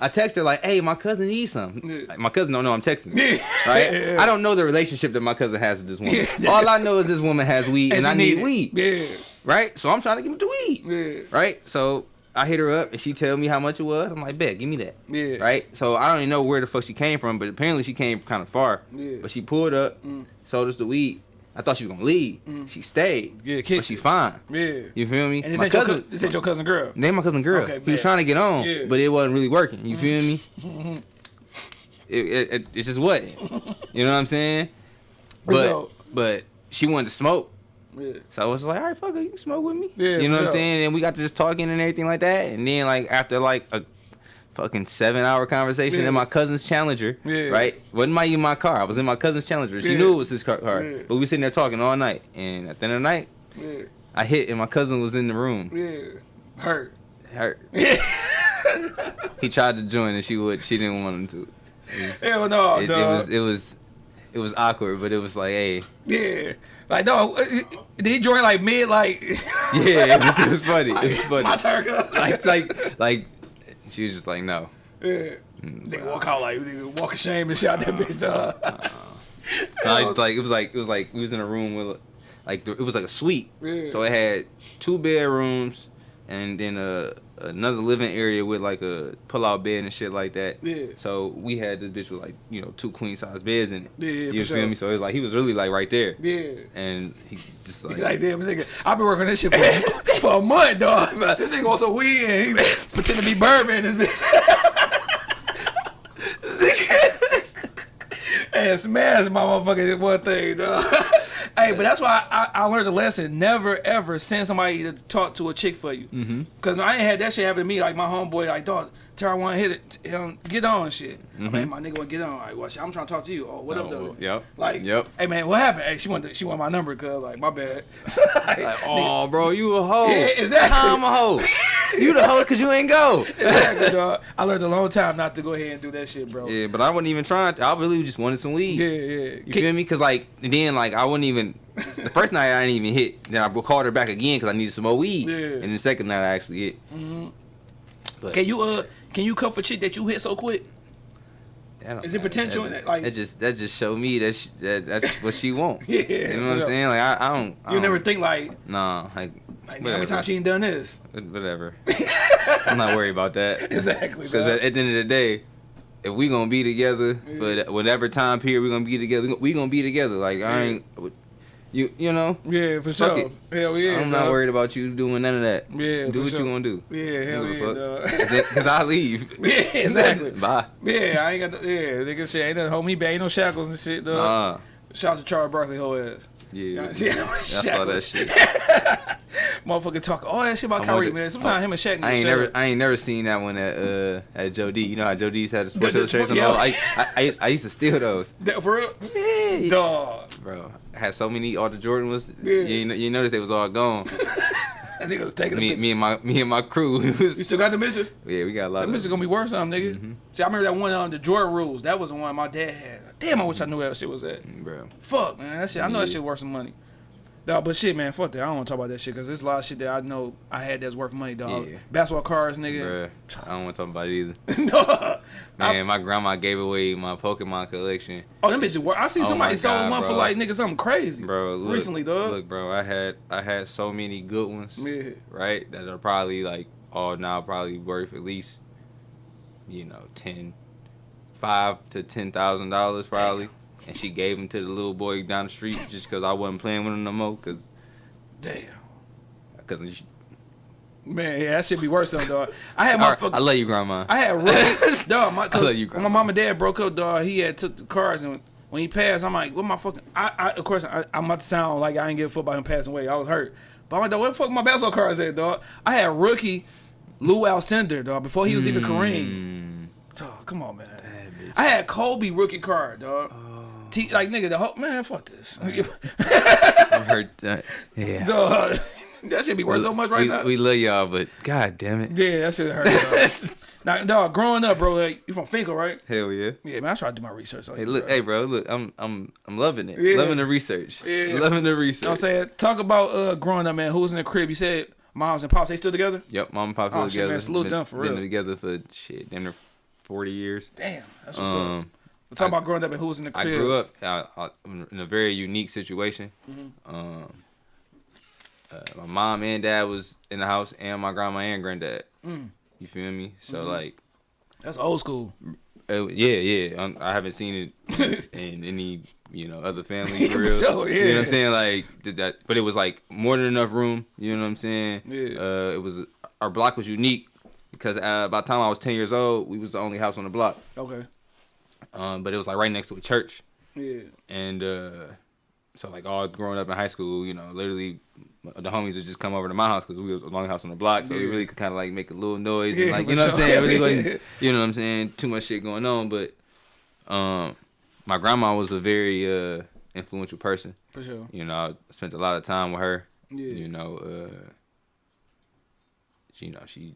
I text her like, "Hey, my cousin needs some." Yeah. Like, my cousin don't know I'm texting, her, Yeah. <laughs> right? I don't know the relationship that my cousin has with this woman. Yeah. All I know is this woman has weed, and, she I need it. weed, Yeah. right? So I'm trying to give him the weed, Yeah. right? So. I hit her up and she tell me how much it was. I'm like, bet, give me that. Yeah. Right? So I don't even know where the fuck she came from, but apparently she came kind of far. Yeah. But she pulled up, sold us the weed. I thought she was gonna leave. She stayed. Mm. Yeah, but she fine. Yeah. You feel me? And this my ain't, your, cousin, cou- this ain't your cousin girl. name my cousin girl. Okay, he was trying to get on, Yeah. But it wasn't really working. You feel me? <laughs> it, it, it, it just wasn't. You know what I'm saying? But So- but she wanted to smoke. Yeah. So I was like, all right, fuck it, you can smoke with me. Yeah, you know what I'm saying? And we got to just talking and everything like that. And then like after like a fucking seven hour conversation Yeah. in my cousin's Challenger, Yeah. right? Wasn't my even my car. I was in my cousin's Challenger. She Yeah. knew it was his car, car. Yeah. but we were sitting there talking all night. And at the end of the night, Yeah. I hit and my cousin was in the room. Yeah. Hurt. Hurt. <laughs> he tried to join and she would. She didn't want him to. Hell no, It, it was it was it was awkward, but it was like, hey, yeah. Like, no, uh, uh, did he join like mid, like, <laughs> yeah, it was, it was funny. It was <laughs> funny. my turn, like like like she was just like no. Yeah. They walk out like, they walk of shame and shot that bitch, dog. No, I just like it was like it was like we was in a room with like it was like a suite. Yeah. So it had two bedrooms and then a another living area with like a pull out bed and shit like that. Yeah. So we had this bitch with like you know two queen size beds in it. Yeah, yeah, You feel sure. me? So it was like he was really like right there. Yeah. And he just like, Like, damn, this nigga, I've been working this shit for, <laughs> for a month, dog. <laughs> This nigga wants some weed and he pretend to be bourbon in this bitch. <laughs> and smash my motherfucking one thing, dog. Hey, but that's why I, I learned a lesson. Never ever send somebody to talk to a chick for you. Mm-hmm. Cause I ain't had that shit happen to me. Like my homeboy, like dog, tell her want to hit it, um, get on shit. I'm like, my nigga want to get on. Like, well, shit, I'm trying to talk to you. Oh, what up, Oh, though? yep. Like, Yep. Hey man, what happened? Hey, she wanted she want my number, cause like my bad. <laughs> Like, like, oh, bro, you a hoe. Yeah, exactly. How I'm a hoe. <laughs> you the hoe because you ain't go. exactly, <laughs> dog. I learned a long time not to go ahead and do that shit, bro. Yeah, but I wasn't even trying. To, I really just wanted some weed. yeah. Yeah. You feel me? Cause like then like I wouldn't even the first night I didn't even hit. Then I called her back again because I needed some more weed. Yeah. Mm-hmm. And the second night I actually hit. But Can you uh can you cut for shit that you hit so quick? is it potential That, in it, like- that just that just show me that, she, that that's what she want. <laughs> Yeah, You know what I'm saying? Like I, I don't. I You never don't- think like, Nah, like, like how many times she ain't done this? Whatever. <laughs> I'm not worried about that. <laughs> Exactly. Because at, at the end of the day, if we gonna be together for whatever time period we gonna be together, we gonna, we gonna be together. Like I ain't, you you know, yeah, for fuck sure. it. Hell yeah. I'm not worried about you doing none of that. Yeah, do what sure. you gonna do. Yeah, hell yeah, a dog. <laughs> Cause I leave. <laughs> Yeah, <laughs> exactly. Bye. Yeah, I ain't got the, yeah, nigga shit ain't nothing hold me back, ain't no shackles and shit, dog. Nah. Shout out to Charles Barkley whole ass. Yeah. Yeah, I saw that shit. Motherfucker talk all that shit about I Kyrie, man. Sometimes him and Shaq. I ain't never. I ain't never seen that one at uh at Joe D. You know how Joe D's had the Sports the- Illustrated. yeah. Yeah. I, I, I, I used to steal those. That- for real, Yeah. dog. Bro, had so many. All the Jordan was. Yeah. You, you noticed they was all gone. I think it was taking me, the me and my me and my crew. You still got the bitches? yeah, we got a lot Them of. bitches gonna be worth something, nigga. Mm-hmm. See, I remember that one on the Jordan rules. That was the one my dad had. Damn, I wish I knew where that shit was at. bro. Fuck, man. That shit. I know that shit worth some money. Dog, but shit, man, fuck that. I don't want to talk about that shit because there's a lot of shit that I know I had that's worth money, dog. Yeah. Basketball cards, nigga. Bruh, I don't want to talk about it either. <laughs> Dog. I- Man, my grandma gave away my Pokemon collection. oh, them bitches worth. I seen Oh somebody God, one for bro. like nigga something crazy, Bro, look, Recently, dog. Look, bro, I had I had so many good ones, Yeah. right? That are probably like all now probably worth at least you know, ten, five to ten thousand dollars probably, and she gave them to the little boy down the street just because I wasn't playing with him no more, cause, Damn. cause Man, yeah, that should be worse though, dog. I had my I, fuck, I love you, grandma. I had rookie, <laughs> dog. My, I love you, when my mom and dad broke up, dog. He had took the cars, and when he passed, I'm like, what my fucking? I, I of course, I, I'm about to sound like I ain't give a fuck about him passing away. I was hurt, but I'm like, dog, where the fuck my basketball cards at, dog? I had rookie Lew Alcindor, dog, before he was even Mm. Kareem. Dog, come on, man. I had Kobe rookie card, dog. T, like nigga, the whole man, fuck this. I <laughs> heard that. Uh, yeah. dog, <laughs> that should be worth so much right we, now. we love y'all, but god damn it. yeah, that should hurt. <laughs> Now, dog, growing up, bro, like, you from Fenkell, right? Hell yeah. Yeah, man, I try to do my research. On Hey, you, look, bro. hey, bro, look, I'm, I'm, I'm loving it. Yeah. Loving the research. Yeah. Loving the research. You know what I'm saying? Talk about uh, growing up, man. Who was in the crib? You said moms and pops, they still together? Yep, mom and pops Oh, still shit, together. man, salute been, them for been real. together for shit, damn forty years. Damn, that's what's up. We're talking I- about growing up and who was in the crib. I grew up uh, uh, in a very unique situation. Mm-hmm. Um, uh, my mom and dad was in the house, and my grandma and granddad. Mm. You feel me? So Mm-hmm. like, That's old school. uh, yeah, yeah. Um, I haven't seen it <laughs> in any you know other family <laughs> for real. sure, You know what. I'm saying? Like did that, but it was like more than enough room. You know what I'm saying? Yeah. Uh, it was our block was unique because uh, by the time I was 10 years old, we was the only house on the block. Okay. Um, but it was like right next to a church. Yeah. and uh so like all growing up in high school, you know, literally the homies would just come over to my house because we was a long house on the block, so we really could kind of like make a little noise Yeah, and like you know what I'm saying. Really wasn't, <laughs> you know what I'm saying, too much shit going on. But um, my grandma was a very uh influential person. For sure. You know, I spent a lot of time with her. Yeah. You know, uh, she, you know she.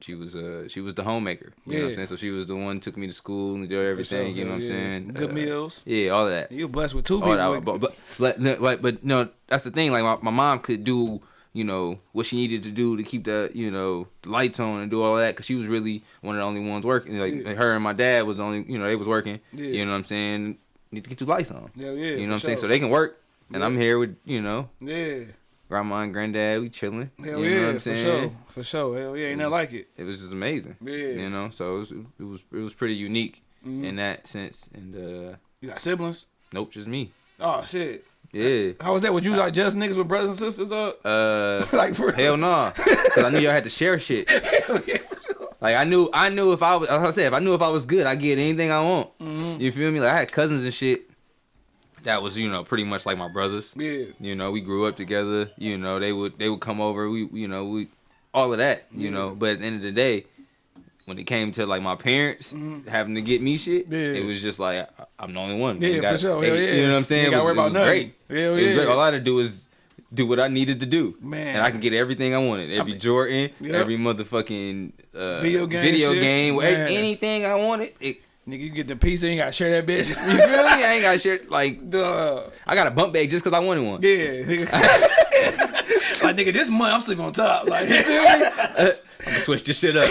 She was uh she was the homemaker. You know what Yeah. I'm saying? So she was the one who took me to school and did everything, you know what I'm yeah. saying? Good Uh, meals. Yeah, all of that. You're blessed with two Oh, people. that- but, but, but, no, like, but no, that's the thing. Like, my, my mom could do, you know, what she needed to do to keep the, you know, lights on and do all that because she was really one of the only ones working. Like, Yeah. her and my dad was the only, you know, they was working. Yeah. You know what I'm saying? Need to get your lights on. yeah, yeah. you know what I'm for saying? So they can work, and Yeah. I'm here with, you know, Yeah. Grandma and granddad. We chilling. Hell you yeah. know what I'm for saying? sure. For sure. Hell yeah. Ain't nothing like it. It was just amazing. Yeah. You know, so it was, it was, it was pretty unique Mhm. in that sense. And uh, You got siblings? nope, just me. Oh shit. Yeah. How was that? Would you like just niggas with brothers and sisters up? Uh. <laughs> like for Hell no, because I knew y'all had to share shit. <laughs> Hell yeah, for sure. Like I knew, I knew if I was, like I said, if I knew if I was good, I get anything I want. Mm-hmm. You feel me? Like I had cousins and shit. That was, you know, pretty much like my brothers. Yeah. You know, we grew up together. You know, they would, they would come over. We, you know, we, all of that. You know, but at the end of the day, when it came to like my parents having to get me shit. Yeah. it was just like I- I'm the only one. Yeah, You for sure. hey, yeah. You know what I'm saying? it worry was, it was great. Hell It yeah. great. All I had to do was do what I needed to do, Man. and I could get everything I wanted. Every mean- Jordan, Yep. every motherfucking uh, Video game video shit. game, Man. anything I wanted. It, Nigga, you get the pizza, you gotta share that bitch. <laughs> you feel me? I ain't got shit. Like Duh. I got a bump bag just because I wanted one. Yeah. nigga. <laughs> <laughs> like nigga, this month I'm sleeping on top. Like you I'm gonna switch this shit up.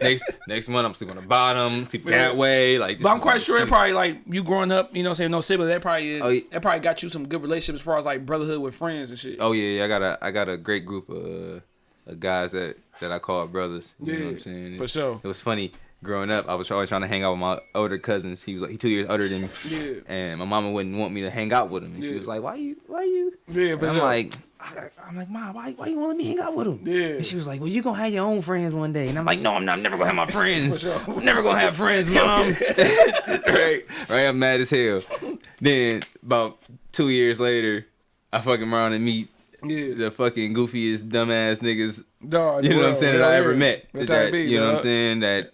next next month I'm sleeping on the bottom, sleep that way. Like, But I'm quite is- sure it probably like you growing up, you know, what I'm saying no siblings. That probably Oh, yeah. that probably got you some good relationships as far as like brotherhood with friends and shit. Oh yeah, yeah, I got a I got a great group of, uh, of guys that that I call brothers. You know what Yeah, I'm saying? for sure. It was funny growing up. I was always trying to hang out with my older cousins. He was like he two years older than me. Yeah. And my mama wouldn't want me to hang out with him. And she was like, "Why you? Why you?" Yeah, And I'm sure. like, I, I'm like, Mom, why, why you want to let me hang out with him? Yeah. And she was like, Well, you gonna have your own friends one day. And I'm like, No, I'm not. I'm never gonna have my friends. Sure. I'm never gonna have friends, <laughs> mom. <laughs> right, right. I'm mad as hell. Then about two years later, I fucking around and meet yeah. the fucking goofiest dumbass niggas. Dog, You know what I'm saying that I ever met. That's how it That, you know what I'm saying that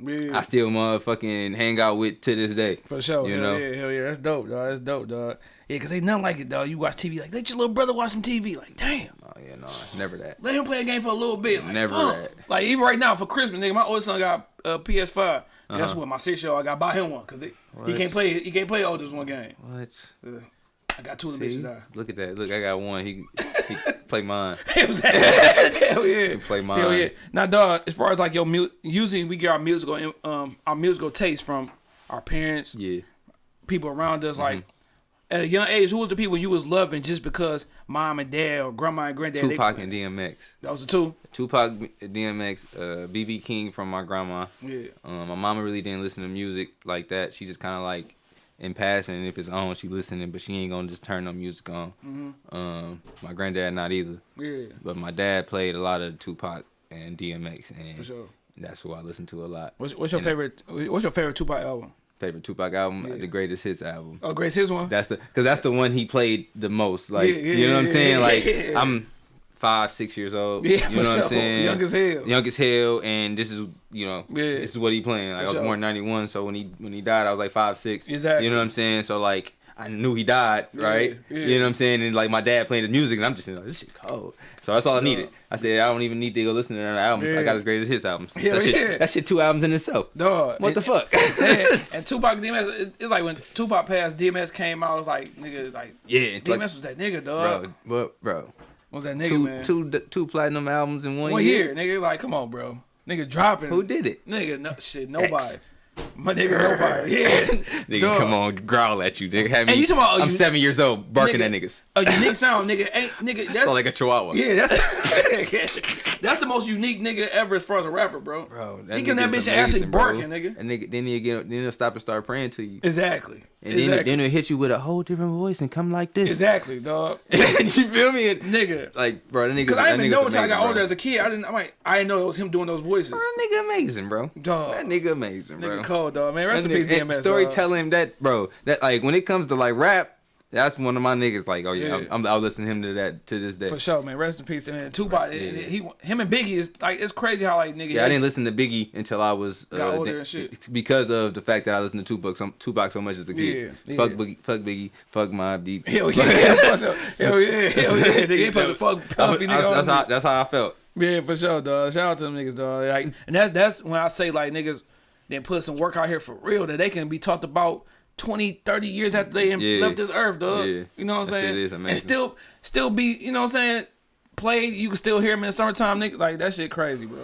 Yeah. I still motherfucking hang out with to this day. For sure. You hell know? yeah, hell yeah. That's dope, dog. That's dope, dog. Yeah, cause ain't nothing like it, dog. You watch TV like let your little brother watch some TV. Like, damn. Oh yeah, no, never that. Let him play a game for a little bit. Like, Never fuck. that. Like even right now for Christmas, nigga, my oldest son got a PS5. Guess Uh-huh. what? My six year old, I got to buy him one because he can't play. He can't play oldest one game. What? Uh, I got two of them See? bitches. Look at that. Look, I got one. He he <laughs> play mine. <laughs> Hell yeah. He play mine. Hell yeah. Now, dog. As far as like your mu- usually we get our musical um our musical taste from our parents, Yeah. people around us. Like, at a young age, who was the people you was loving just because mom and dad or grandma and granddad? they- Tupac and DMX. that was the two. Tupac, DMX, uh, King from my grandma. Yeah. Um, my mama really didn't listen to music like that. She just kind of like in passing. If it's on, she listening, but she ain't gonna just turn no music on. Um, my granddad not either. Yeah. But my dad played a lot of Tupac and DMX, and For sure. that's who I listen to a lot. What's, what's your And- favorite? What's your favorite Tupac album? Favorite Tupac album, Yeah. the Greatest Hits album. Oh, Grace, his one. That's the because that's the one he played the most. Like Yeah, yeah, you know what I'm saying? yeah, Like yeah. I'm five, six years old. Yeah, you for know what sure. I'm saying? Young as hell. Young as hell, and this is you know Yeah. this is what he playing. Like I was sure. born '91, so when he when he died, I was like five, six. Exactly. You know what I'm saying? So like. I knew he died, right? yeah. You know what I'm saying? And like my dad playing his music, and I'm just like, this shit cold. So that's all I needed. I said, I don't even need to go listen to that album. Yeah. I got his greatest hits albums. Hell that, shit, yeah. that shit two albums in itself. Dog. What the fuck? And, and <laughs> Tupac DMX, it's like when Tupac passed, DMX came out. It was like nigga, like yeah, DMX like, was that nigga, dog. bro, bro, bro. Was that nigga, two, man? two, two platinum albums in one, One year. year, nigga. Like, come on, bro. Nigga dropping. Who did it? Nigga, no shit, nobody. My nigga, nobody. <laughs> Yeah. Nigga, Dog. come on, growl at you, nigga. Have me, you talking about, uh, I'm you- seven years old, barking Nigga. at niggas. A unique sound, nigga. Ain't nigga. <laughs> That's Sound like a chihuahua. yeah. That's <laughs> that's the most unique nigga ever as far as a rapper, bro. Bro, He can that bitch actually amazing, bro. barking, nigga. And nigga, then he get, then he'll stop and start praying to you, Exactly. And then exactly. then he'll hit you with a whole different voice and come like this. exactly, dog. <laughs> you feel me? And, nigga. like, bro, that nigga. Cause I didn't know until I got older bro. as a kid. I didn't. I'm like, I didn't know it was him doing those voices. Bro, that nigga amazing, bro. Dog. That nigga amazing, bro. Nigga cold, dog. Man, rest in peace, DMX. storytelling that, bro. That like when it comes to like rap, that's one of my niggas. Like, oh yeah, Yeah. I'm, I'm, I'll listen to him to that to this day. For sure, man. Rest in peace. And then Tupac, he, him and Biggie is like it's crazy how like nigga. Yeah, I didn't listen to Biggie until I was uh, Got older and shit. because of the fact that I listened to Tupac so, Tupac so much as a kid. Yeah, Fuck yeah. Biggie, fuck Biggie, fuck Mobb Deep. Hell <laughs> yeah, hell yeah, hell yeah. He supposed to fuck That's, Puffy, nigga. that's, that's how that's how I felt. Yeah, for sure, dog. Shout out to them niggas, dog. Like, and that's that's when I say like niggas, then put some work out here for real that they can be talked about 20, 30 years after they Yeah. left this earth, dog. Yeah. You know what I'm saying? And still, still be, you know what I'm saying? Played, you can still hear him in summertime, nigga. Like that shit crazy, bro.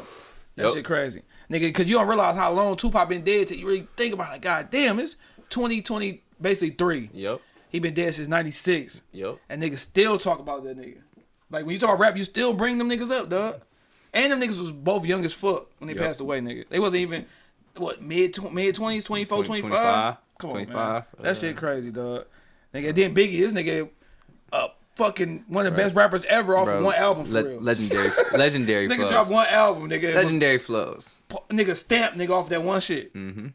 That Yup. shit crazy, nigga. Cause you don't realize how long Tupac been dead till you really think about it. God damn, it's 2020, basically three. Yep. He been dead since '96. Yep. And niggas still talk about that nigga. Like when you talk rap, you still bring them niggas up, dog. And them niggas was both young as fuck when they Yup. passed away, nigga. They wasn't even what mid mid twenties, 24, 20, 25? 25, Come on, man. 25, That uh, shit crazy, dog. Nigga, then Biggie, this nigga, uh, fucking one of the best rappers ever off Bro, of one album for le- real. legendary, <laughs> legendary nigga flows. dropped one album, nigga. and was- legendary flows. nigga stamped nigga off that one shit. Mm-hmm.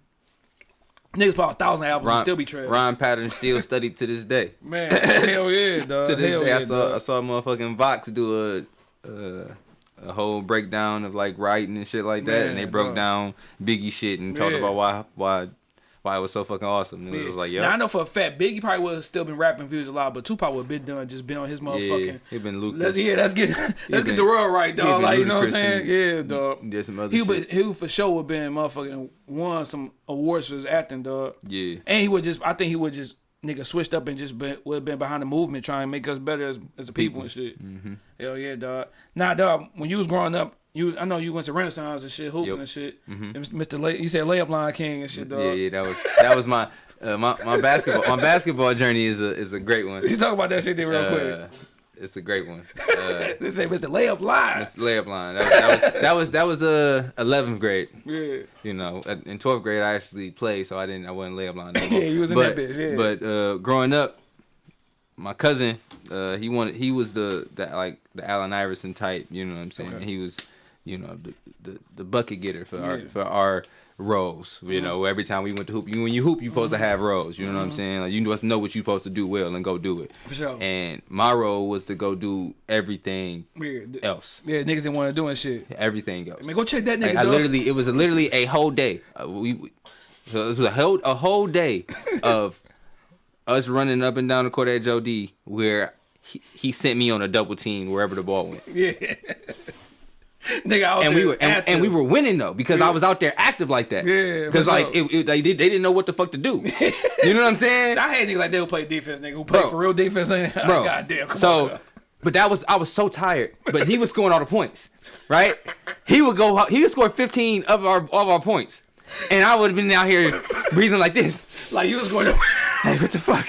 Niggas bought a thousand albums and still be trash. rhyme pattern still <laughs> studied to this day. Man, <laughs> hell yeah, dog. to this hell day, yeah, I saw dog. I saw motherfucking Vox do a uh, a whole breakdown of like writing and shit like that, and they broke dog. down Biggie shit and talked about why why why it was so fucking awesome. And it was like, Now I know for a fact Biggie probably would have still been rapping views a lot, but Tupac would have been done just been on his motherfucking. yeah, he been Lucas. Let's, yeah, let's get <laughs> let's been- get the world right, dog. Like you know what I'm saying? Yeah, dog. Did some other He would he would for sure would been motherfucking won some awards for his acting, dog. yeah, And he would just I think he would just nigga switched up and just been would have been behind the movement trying to make us better as as the people, and shit. Mm-hmm. Hell yeah, dog. Nah, dog. When you was growing up. You, I know you went to Renaissance and shit, hooping Yep. and shit. And Mr. Lay, you said layup line king and shit, dog. yeah, yeah. That was that was my uh, my my basketball my basketball journey is a is a great one. You talk about that shit real Uh, quick. it's a great one. <laughs> Uh, They say Mr. Layup line. the layup line. That was that was that was, that was uh, 11th grade. Yeah. you know, in 12th grade I actually played, so I didn't, I wasn't layup line. No. <laughs> Yeah, you was in but, that bitch, yeah. But uh, growing up, my cousin, uh, he wanted, he was the, the like the Allen Iverson type. You know what I'm saying? Okay. He was, you know, the, the the bucket getter for our for our roles. You mm-hmm. know, every time we went to hoop, you when you hoop, you supposed to mm-hmm. have roles. You know what I'm mm-hmm. saying? Like you must know what you supposed to do well and go do it. For sure. And my role was to go do everything Yeah, else. yeah, niggas didn't want to do and shit. Everything else. Man, go check that nigga. Like, I literally, it was a, literally a whole day. Uh, we, we- so it was a whole a whole day <laughs> of us running up and down the court at Joe D, where he, he sent me on a double team wherever the ball went, <laughs> Yeah. <laughs> nigga, and we were and, and we were winning though because I was out there active like that. Yeah, because like it, it- they did they didn't know what the fuck to do. <laughs> you know what I'm saying? I had niggas like they would play defense, nigga, who play Bro. for real defense. <laughs> Bro. God damn, come so, on. but that was I was so tired. But he was scoring all the points, right? He would go. He would score 15 of our of our points, and I would have been out here breathing like this. Like you was going to. Like what the fuck?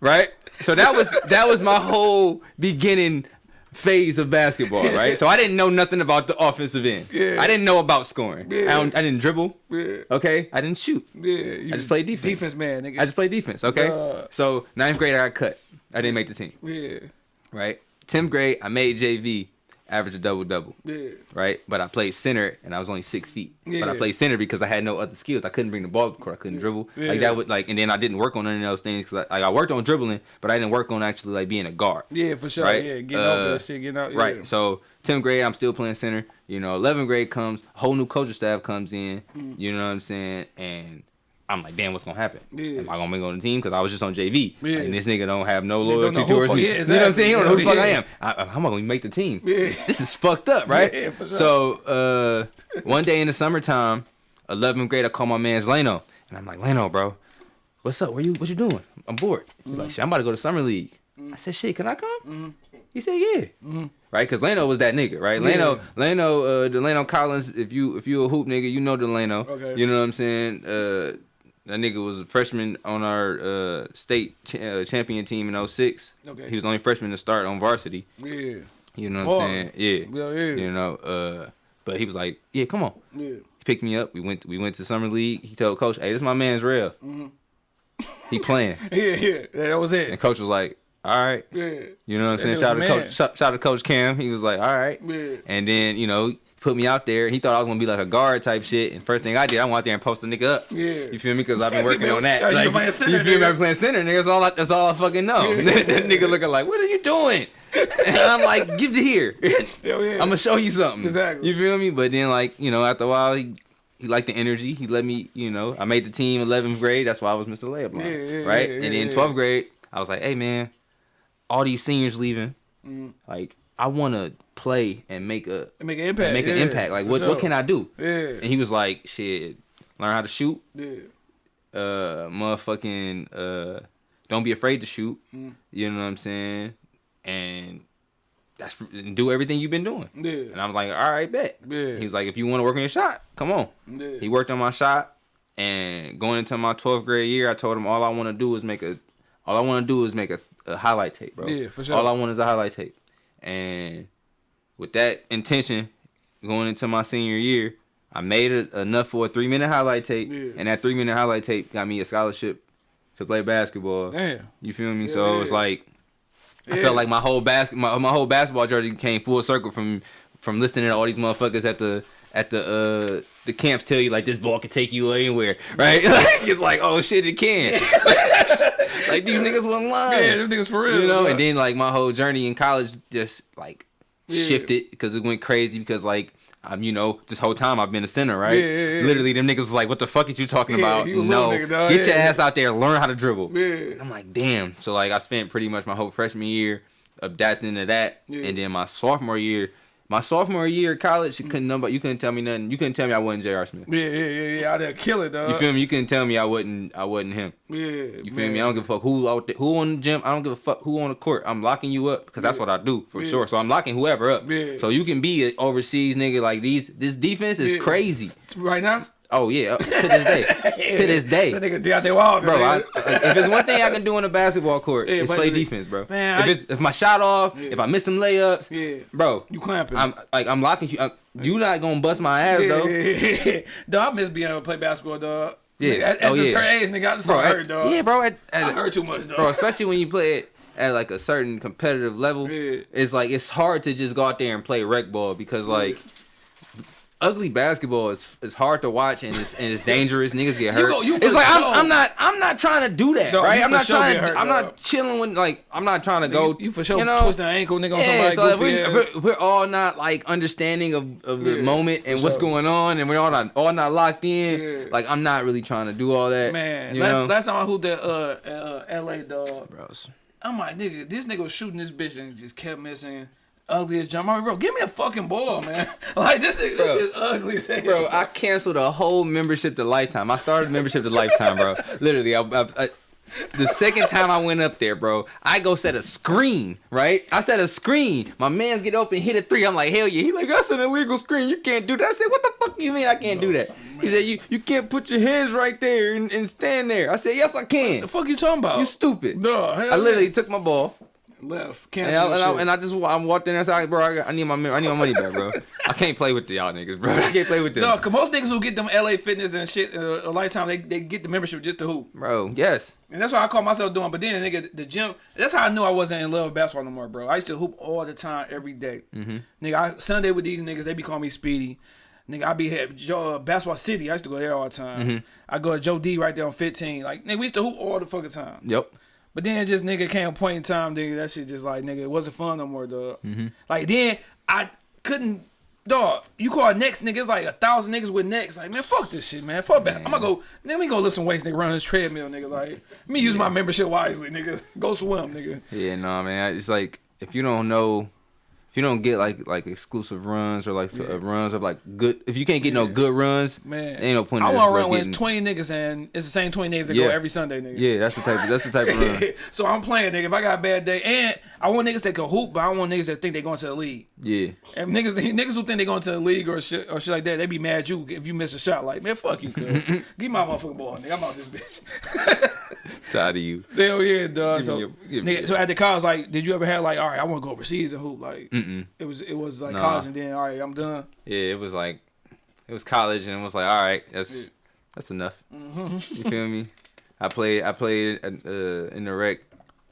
right? So that was that was my whole beginning phase of basketball, right? So I didn't know nothing about the offensive end. Yeah. I didn't know about scoring. Yeah. I, don't, I didn't dribble. Yeah. Okay, I didn't shoot. Yeah, I just played defense. Defense man, nigga. I just played defense. Okay, Duh. so ninth grade I got cut. I didn't make the team. yeah, Right. Tenth grade I made JV, average a double double. yeah, Right, but I played center and I was only six feet. But I played center because I had no other skills. I couldn't bring the ball to the court. I couldn't dribble. Yeah. Like that would like, and then I didn't work on any of those things because I, like, I worked on dribbling, but I didn't work on actually like being a guard. yeah, for sure. Right? Yeah, getting over Uh, that shit, getting out. Yeah. Right. So 10th grade, I'm still playing center. You know, 11th grade comes, whole new coaching staff comes in. Mm. You know what I'm saying? And I'm like, damn, what's gonna happen? Yeah. Am I gonna make it on the team? Because I was just on JV. Yeah. And this nigga don't have no loyalty towards me. yeah, You know what I'm saying? He don't know who the fuck I am. I, am I gonna make the team? This is fucked up, right? <laughs> Sure. So uh, one day in the summertime, 11th grade, I call my man's Leno, and I'm like, Leno, bro, what's up? Where you? What you doing? I'm bored. He's Mm-hmm. like, shit, I'm about to go to summer league. I said, shit, can I come? Mm-hmm. He said, yeah. Right, because Leno was that nigga, right? Leno, Leno, uh, Delano Collins. If you if you a hoop nigga, you know Delano. Okay. You know what I'm saying? Uh, that nigga was a freshman on our uh, state ch- uh, champion team in 06. Okay. He was the only freshman to start on varsity. Yeah, You know what I'm saying? Yeah. Yeah, yeah. You know, uh, but he was like, yeah, come on. yeah. He picked me up. We went. We went to summer league. He told coach, "Hey, this my man's real. Mm-hmm. <laughs> He playing." <laughs> Yeah, yeah, that was it. And coach was like, "All right." Yeah, You know what I'm saying? Shout out to coach. Shout, shout out to Coach Cam. He was like, "All right." Yeah. And then you know put me out there. He thought I was gonna be like a guard type shit. And first thing I did, I went out there and post a nigga up. Yeah. You feel me? Because I've been working on that. yeah, you playing center, you feel me? Been playing center, nigga. That's all. I, that's all I fucking know. <laughs> that nigga looking like, what are you doing? And I'm like, give to here. <laughs> Yeah. I'm gonna show you something. Exactly. You feel me? But then like, you know, after a while he he liked the energy. He let me, you know, I made the team 11th grade. That's why I was Mr. Layup line, Yeah, yeah, right? yeah, and then yeah, 12th yeah. grade, I was like, hey man, all these seniors leaving. Mm. Like, I want to play and make a make an impact. make an impact. Like, for what sure. what can I do? Yeah, And he was like, shit, learn how to shoot. yeah, Uh, motherfucking, uh, don't be afraid to shoot. Mm. You know what I'm saying? And that's and do everything you've been doing. yeah, And I was like, all right, bet. Yeah. He was like, if you want to work on your shot, come on. yeah. He worked on my shot, and going into my 12th grade year, I told him all I want to do is make a, all I want to do is make a, a highlight tape, bro. Yeah, for sure. All I want is a highlight tape, and with that intention, going into my senior year, I made it enough for a three minute highlight tape, Yeah. and that three minute highlight tape got me a scholarship to play basketball. Damn. You feel me? so Yeah. it's like I felt like my whole basket, my, my whole basketball journey came full circle from from listening to all these motherfuckers at the at the uh the camps tell you like this ball can take you anywhere, right? <laughs> like it's like oh shit, it can. <laughs> like these niggas wasn't lying. Yeah, them niggas for real. you know. And then like my whole journey in college just like Yeah. shifted because it went crazy because like. I'm, you know, this whole time I've been a center, right? Yeah, yeah, yeah. Literally, them niggas was like, "What the fuck is you talking about? No, nigga, get your ass out there, learn how to dribble." I'm like, damn. So like I spent pretty much my whole freshman year adapting to that, and then my sophomore year, my sophomore year of college, you mm. couldn't nobody, you couldn't tell me nothing. You couldn't tell me I wasn't J.R. Smith. Yeah, yeah, yeah, yeah. Out there kill it, dog. You feel me? You couldn't tell me I wasn't I wasn't him. Yeah. You feel me? I don't give a fuck who out there, who on the gym. I don't give a fuck who on the court. I'm locking you up because that's what I do for Yeah. sure. So I'm locking whoever up. Yeah. So you can be an overseas nigga like these. This defense is Yeah. crazy. Right now? Oh yeah, uh, to this day, <laughs> to this day. That nigga Deontay Wilder. Bro, I, if there's one thing I can do on a basketball court, Yeah, it's play defense, bro. Man, if I- it's if my shot off, Yeah. if I miss some layups, Yeah. bro, You clamping. I'm like I'm locking you. I'm, you not gonna bust my ass yeah, though, yeah, <laughs> yeah. Dog, I miss being able to play basketball, dog. Yeah. Nigga, At, at Oh, this yeah. certain age, nigga, I just bro. bro, at- hurt, dog. yeah, bro. At, at, I heard too much, dog. bro, especially when you play it at like a certain competitive level, Yeah. it's like it's hard to just go out there and play rec ball because like. Ugly basketball is is hard to watch and it's and it's dangerous. Niggas get hurt. go- you it's like I'm. I'm not I'm not trying to do that, Dog, right? I'm not sure trying. get hurt, I'm not chilling with like I'm not trying to Nigga, go. you, you for sure you know, twist an ankle, nigga, on yeah, somebody so if, we, ass. if we're, we're all not like understanding of, of the Yeah, moment and what's sure. going on, and we're all not all not locked in, Yeah. like I'm not really trying to do all that. Man, you last, last time I hooped at uh, uh, LA, dog, bros. I'm like, nigga, this nigga was shooting this bitch and just kept missing. Ugly as jump. I'm bro, give me a fucking ball, man. <laughs> like this nigga, this is ugly as hell. Bro, I canceled a whole membership to Lifetime. I started membership to Lifetime, bro. Literally, I, I, I, the second time I went up there, bro, I go set a screen, right? I set a screen. My man's get open, hit a three. I'm like, hell yeah. He like, that's an illegal screen. You can't do that. I said, what the fuck you mean I can't do that? He said you you can't put your hands right there and, and stand there. I said yes I can. The fuck you talking about? You stupid. No, hell I literally took my ball left. and I, and, I, and I just I walked in there bro, I, got, I need my I need my money back, bro. I can't play with the y'all niggas, bro. <laughs> I can't play with them, No, cause most niggas who get them LA Fitness and shit uh, a lifetime, they, they get the membership just to hoop, bro. Yes, and that's what I call myself doing. But then, nigga, the gym. That's how I knew I wasn't in love with basketball no more, bro. I used to hoop all the time, every day. Mm-hmm. Nigga, I, Sunday with these niggas, they be calling me Speedy. Nigga, I be at Joe, uh, Basketball City. I used to go there all the time. Mm-hmm. I go to Joe D right there on 15. Like, nigga, we used to hoop all the fucking time. yep. But then just nigga came a point in time, nigga, that shit just like nigga, it wasn't fun no more, dog. Mm-hmm. Like then I couldn't dog, you call next nigga, it's like a thousand niggas with necks. Like, man, fuck this shit, man. Fuck that. I'm gonna go let me go lift some weights, nigga, run this treadmill, nigga. Like, let me use my membership wisely, nigga. Go swim, nigga. Yeah, no, man. It's like if you don't know, if you don't get like like exclusive runs or like uh, runs of like good, if you can't get no good runs, Man. ain't no point. I in wanna run with twenty niggas and it's the same twenty niggas that Yeah. go every Sunday, nigga. Yeah, that's the type. Of, that's the type of run. <laughs> so I'm playing, nigga. If I got a bad day, and I want niggas that can hoop, but I want niggas that think they going to the league. Yeah, And niggas, <laughs> niggas who think they going to the league or shit or shit like that, they be mad at you if you miss a shot. Like, man, fuck you, <laughs> cuz. Give my motherfucking ball, nigga. I'm out this bitch. tired of you. Hell yeah, dog. So, your- nigga, so at the college, like, did you ever have like, all right, I want to go overseas and hoop? Like, Mm-mm. it was it was like Nah. college, and then all right, I'm done. Yeah, it was like it was college, and it was like, all right, that's that's enough. Mm-hmm. You feel me? I played. I played uh, in the rec.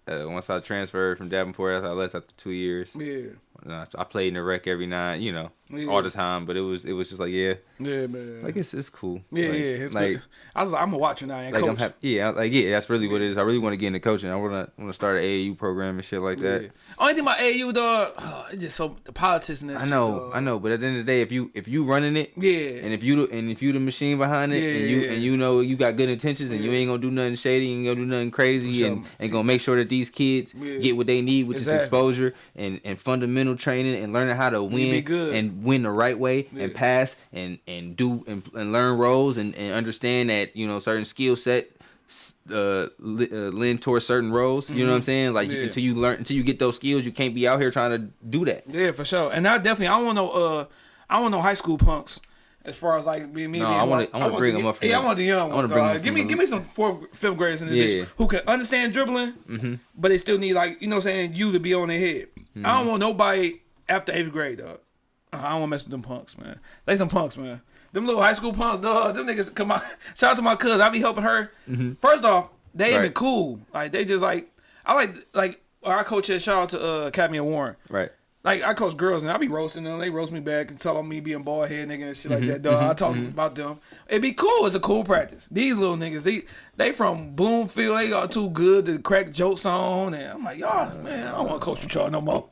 Uh, once I transferred from Davenport, I left after two years. Yeah, I I played in the rec every night, you know, Yeah. all the time. But it was it was just like yeah, yeah, man. like it's it's cool. yeah, like, yeah. It's like good. I was like, I'm gonna watch you now and like I'm coach. happy. Yeah, like yeah, that's really what it is. I really want to get into coaching. I want to want to start an AAU program and shit like that. Yeah. Only thing about AU, dog, oh, <sighs> it's just so the politics and that. I shit, know, dog. I know, but at the end of the day, if you if you running it, Yeah, and if you and if you the machine behind it, Yeah, and you and you know you got good intentions, and you ain't gonna do nothing shady, you ain't gonna do nothing crazy, sure. and and gonna make sure that these kids get what they need, which Exactly. is exposure and and fundamental training, and learning how to be win good. and win the right way, and pass and and do and, and learn roles, and, and understand that you know certain skill set. Uh, li- uh, lend towards certain roles. You know what I'm saying? Like Mm-hmm. Yeah. until you learn, until you get those skills, you can't be out here trying to do that. yeah, for sure. And I definitely, I want no, uh, I want no high school punks. As far as like me, me No, I wanna- I wanna bring them up from Yeah, the- I want the young ones. bring Give me, give me some fourth, fifth graders in this Yeah. bitch who can understand dribbling, Mm-hmm. but they still need like you know, what I'm saying you to be on their head. I don't want nobody after eighth grade, dog. I don't want to mess with them punks, man. They some punks, man. Them little high school punks, dog. Them niggas come out. <laughs> Shout out to my cousin. I be helping her. First off, they ain't been Mm-hmm. Cool. Like they just like I like like our coach shout out to uh, Academy of Warren. Right. Like I coach girls and I be roasting them. They roast me back and talk about me being bald head nigga and shit like Mm-hmm, that. Dog, I talk about them. It'd be cool. It's a cool practice. These little niggas, they they from Bloomfield. They are too good to crack jokes on. And I'm like, y'all, man, I don't want to coach with y'all no more.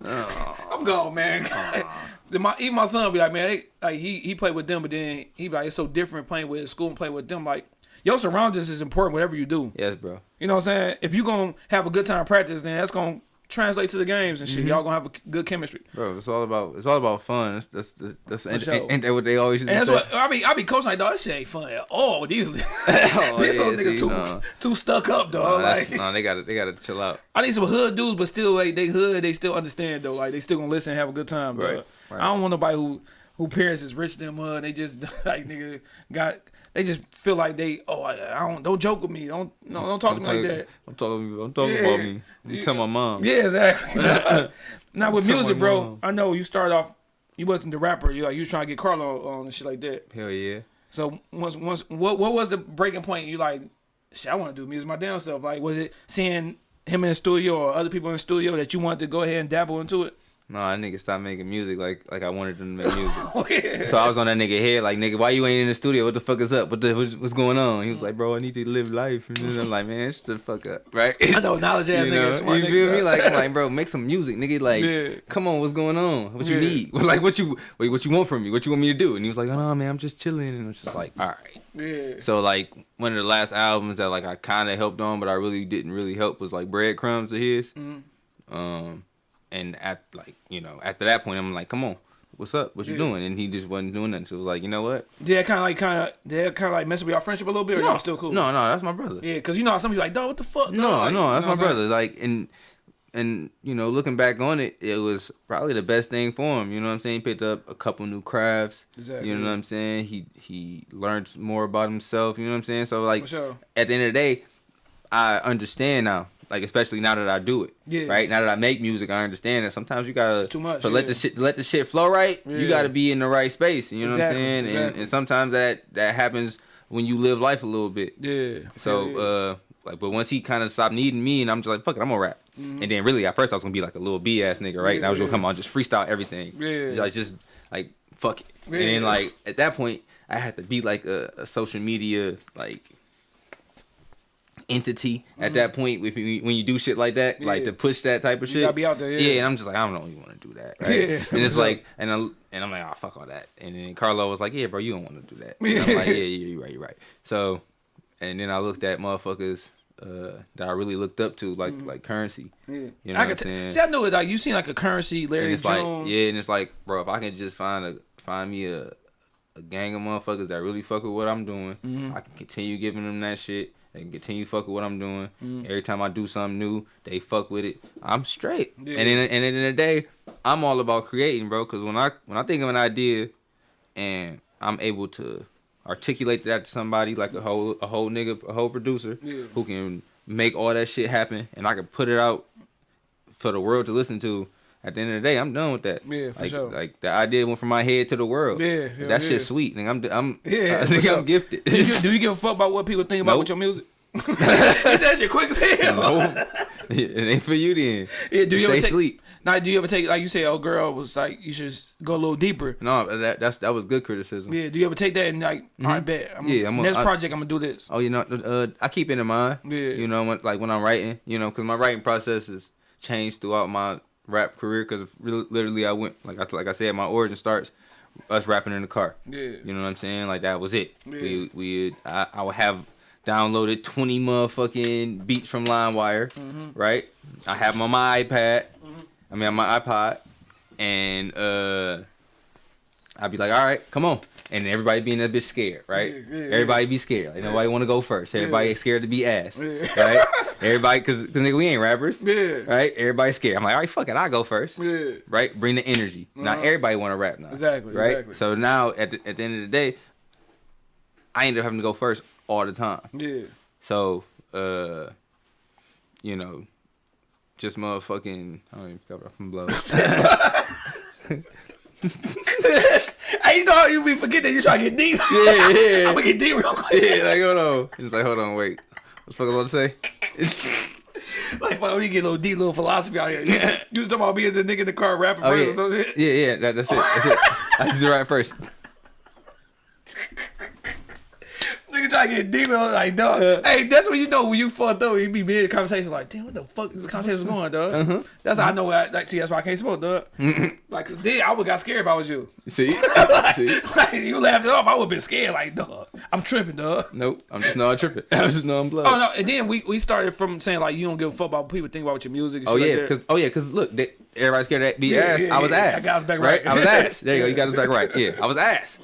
I'm gone, man. <laughs> My even my son be like, man, they, like he he played with them, but then he be like, it's so different playing with his school and playing with them. Like your surroundings is important, whatever you do. Yes, bro. You know what I'm saying? If you gonna have a good time practice, then that's gonna translate to the games and shit. Mm-hmm. Y'all gonna have a good chemistry. Bro, it's all about it's all about fun. That's that's that's, that's ain't, sure. ain't, ain't that what they always used And that's say? what I be. I be coaching like, dog. This shit ain't fun at all. These, <laughs> <laughs> these Oh, little yeah, niggas see, too no. too stuck up, No, dog. that's- like no, they got to they got to chill out. I need some hood dudes, but still like they hood. They still understand though. Like they still gonna listen and have a good time. Dog. Right, right. I don't want nobody who who parents is rich than mud. They just <laughs> like nigga got. They just feel like they. Oh, I, I don't. Don't joke with me. Don't no. Don't talk to me like that. I'm talking I'm talking Yeah. about me. You tell my mom. Yeah, exactly. <laughs> <laughs> now with music, bro, mom. I know you started off. You wasn't the rapper. You like you was trying to get Carlo on and shit like that. Hell yeah. So once once what what was the breaking point? You like, shit, I want to do music my damn self. Like, was it seeing him in the studio or other people in the studio that you wanted to go ahead and dabble into it? No, that nigga stopped making music like like I wanted them to make music. <laughs> Oh yeah. so I was on that nigga head like nigga, why you ain't in the studio? What the fuck is up? What the what's, what's going on? He was like, bro, I need to live life. And then I'm like, man, shut the fuck up, <laughs> right? I know knowledge ass you nigga, know, smart you nigga, feel me? Like, I'm like, bro, make some music, nigga. Like, Yeah. come on, what's going on? What you Yeah. need? <laughs> Like, what you wait? What you want from me? What you want me to do? And he was like, oh no, man, I'm just chilling. And I was just like, all right. yeah. So like one of the last albums that like I kind of helped on, but I really didn't really help was like Breadcrumbs of his. Mm-hmm. Um, and at like you know after that point, I'm like, come on, what's up? What you Yeah. doing? And he just wasn't doing nothing. So it was like, you know what? Did that kind of like kind of did that kind of like mess with our friendship a little bit, or y'all still cool? No, no, that's my brother. Yeah, cause you know how some people like, dog, what the fuck? No, dog? Like, no, you that's know my brother. Like, and and you know, looking back on it, it was probably the best thing for him. You know what I'm saying? He picked up a couple new crafts. Exactly. You know what I'm saying? He he learned more about himself. You know what I'm saying? So like, sure. at the end of the day, I understand now. Like especially now that I do it, Yeah. right now that I make music, I understand that sometimes you gotta too much, to let the shit let the shit flow right. Yeah. You gotta be in the right space. You know what I'm saying? And, exactly. and sometimes that that happens when you live life a little bit. Yeah. So Yeah. uh like but once he kind of stopped needing me and I'm just like fuck it I'm gonna rap. And then really at first I was gonna be like a little B ass nigga right and I was gonna. Come on just freestyle everything. Yeah. Like just like fuck it. And then like at that point I had to be like a, a social media like entity at that point if you, when you do shit like that like Mm-hmm. To push that type of You shit gotta be out there, yeah. and I'm just like I don't even want to do that right Yeah, and it's like and I, and I'm like oh fuck all that and then Carlo was like yeah bro you don't want to do that and I'm like yeah yeah you're right you're right so and then I looked at motherfuckers uh, that I really looked up to, like like Curren$y. Mm-hmm. Yeah. You know I what I'm saying? see. I know it. Like you seen like a Curren$y, and Larry it's Jones. like yeah, and it's like, bro, if I can just find a find me a a gang of motherfuckers that really fuck with what I'm doing, Mm-hmm. I can continue giving them that shit. They can continue fuck with what I'm doing. Mm-hmm. Every time I do something new, they fuck with it. I'm straight. Yeah. And in, and at the end of the day, I'm all about creating, bro. Cause when I when I think of an idea, and I'm able to articulate that to somebody like a whole a whole nigga a whole producer Yeah. who can make all that shit happen, and I can put it out for the world to listen to. At the end of the day, I'm done with that. Yeah, for like, sure. Like the idea went from my head to the world. Yeah, hell that yeah. shit's sweet. Nigga, I'm I'm Yeah, <laughs> I think sure. I'm gifted. do, you, do you give a <laughs> fuck about what people think about Nope. with your music? <laughs> he said that shit quick as hell. no, it ain't for you then. Yeah, do you Stay ever take? sleep. Now, do you ever take like you say, oh girl was like you should go a little deeper. No, that that's that was good criticism. Yeah, do you ever take that and like, I bet, I'm. Yeah, I'm a- next I- project I'm gonna do this. Oh, you know, uh, I keep it in mind. Yeah. You know, when, like when I'm writing, you know, because my writing process is changed throughout my rap career. Because literally, I went like I like I said, my origin starts us rapping in the car. Yeah. You know what I'm saying? Like that was it. Yeah. We we I, I would have downloaded 20 motherfucking beats from LimeWire, Mm-hmm. right? I have them on my iPad. Mm -hmm. I mean, on my iPod, and uh, I'd be like, all right, come on. And everybody being a bitch scared, right? Yeah, yeah, everybody be scared. Like nobody want to go first. Everybody Yeah. scared to be ass, Yeah. right? <laughs> Everybody, cause, cause nigga, we ain't rappers, Yeah. right? Everybody scared. I'm like, all right, fuck it, I go first, Yeah. right? Bring the energy. Not Uh-huh. everybody want to rap now, Exactly, right? exactly. So now at the, at the end of the day, I ended up having to go first all the time. Yeah. So, uh, you know, just motherfucking, I don't even cover up from blow. <laughs> <laughs> <laughs> Hey, you know how you be forgetting you try to get deep. yeah, yeah. <laughs> I'm gonna get deep real quick. yeah, like hold on. It's like hold on, wait. What the fuck I was about to say? <laughs> Like, fuck, we get a little deep, little philosophy out here. You, you was talking about being the nigga in the car rapping Oh first yeah, or some shit. yeah, yeah. That, that's it. That's it. I just right first. Nigga try to get deep. I was like, dog. hey, that's when you know when you fucked up. You be mid conversation like, damn, what the fuck is this conversation mm-hmm. going, dog? Uh-huh. Mm-hmm. That's how I mm-hmm. know. I, like, see, that's why I can't smoke, dog. like, cause then I would got scared if I was you. See? <laughs> See? like, you laughed it off. I would have been scared. Like, dog, I'm tripping, dog. Nope. I'm just not tripping. <laughs> I'm just I'm blood. Oh no! And then we, we started from saying like you don't give a fuck about what people think about your music. And Oh shit yeah, like because oh yeah, because look, they, everybody's scared to be Yeah, ass. yeah, I was yeah. ass. I got us back right. right. I was ass. There you go. You got us back <laughs> right. Yeah, I was ass.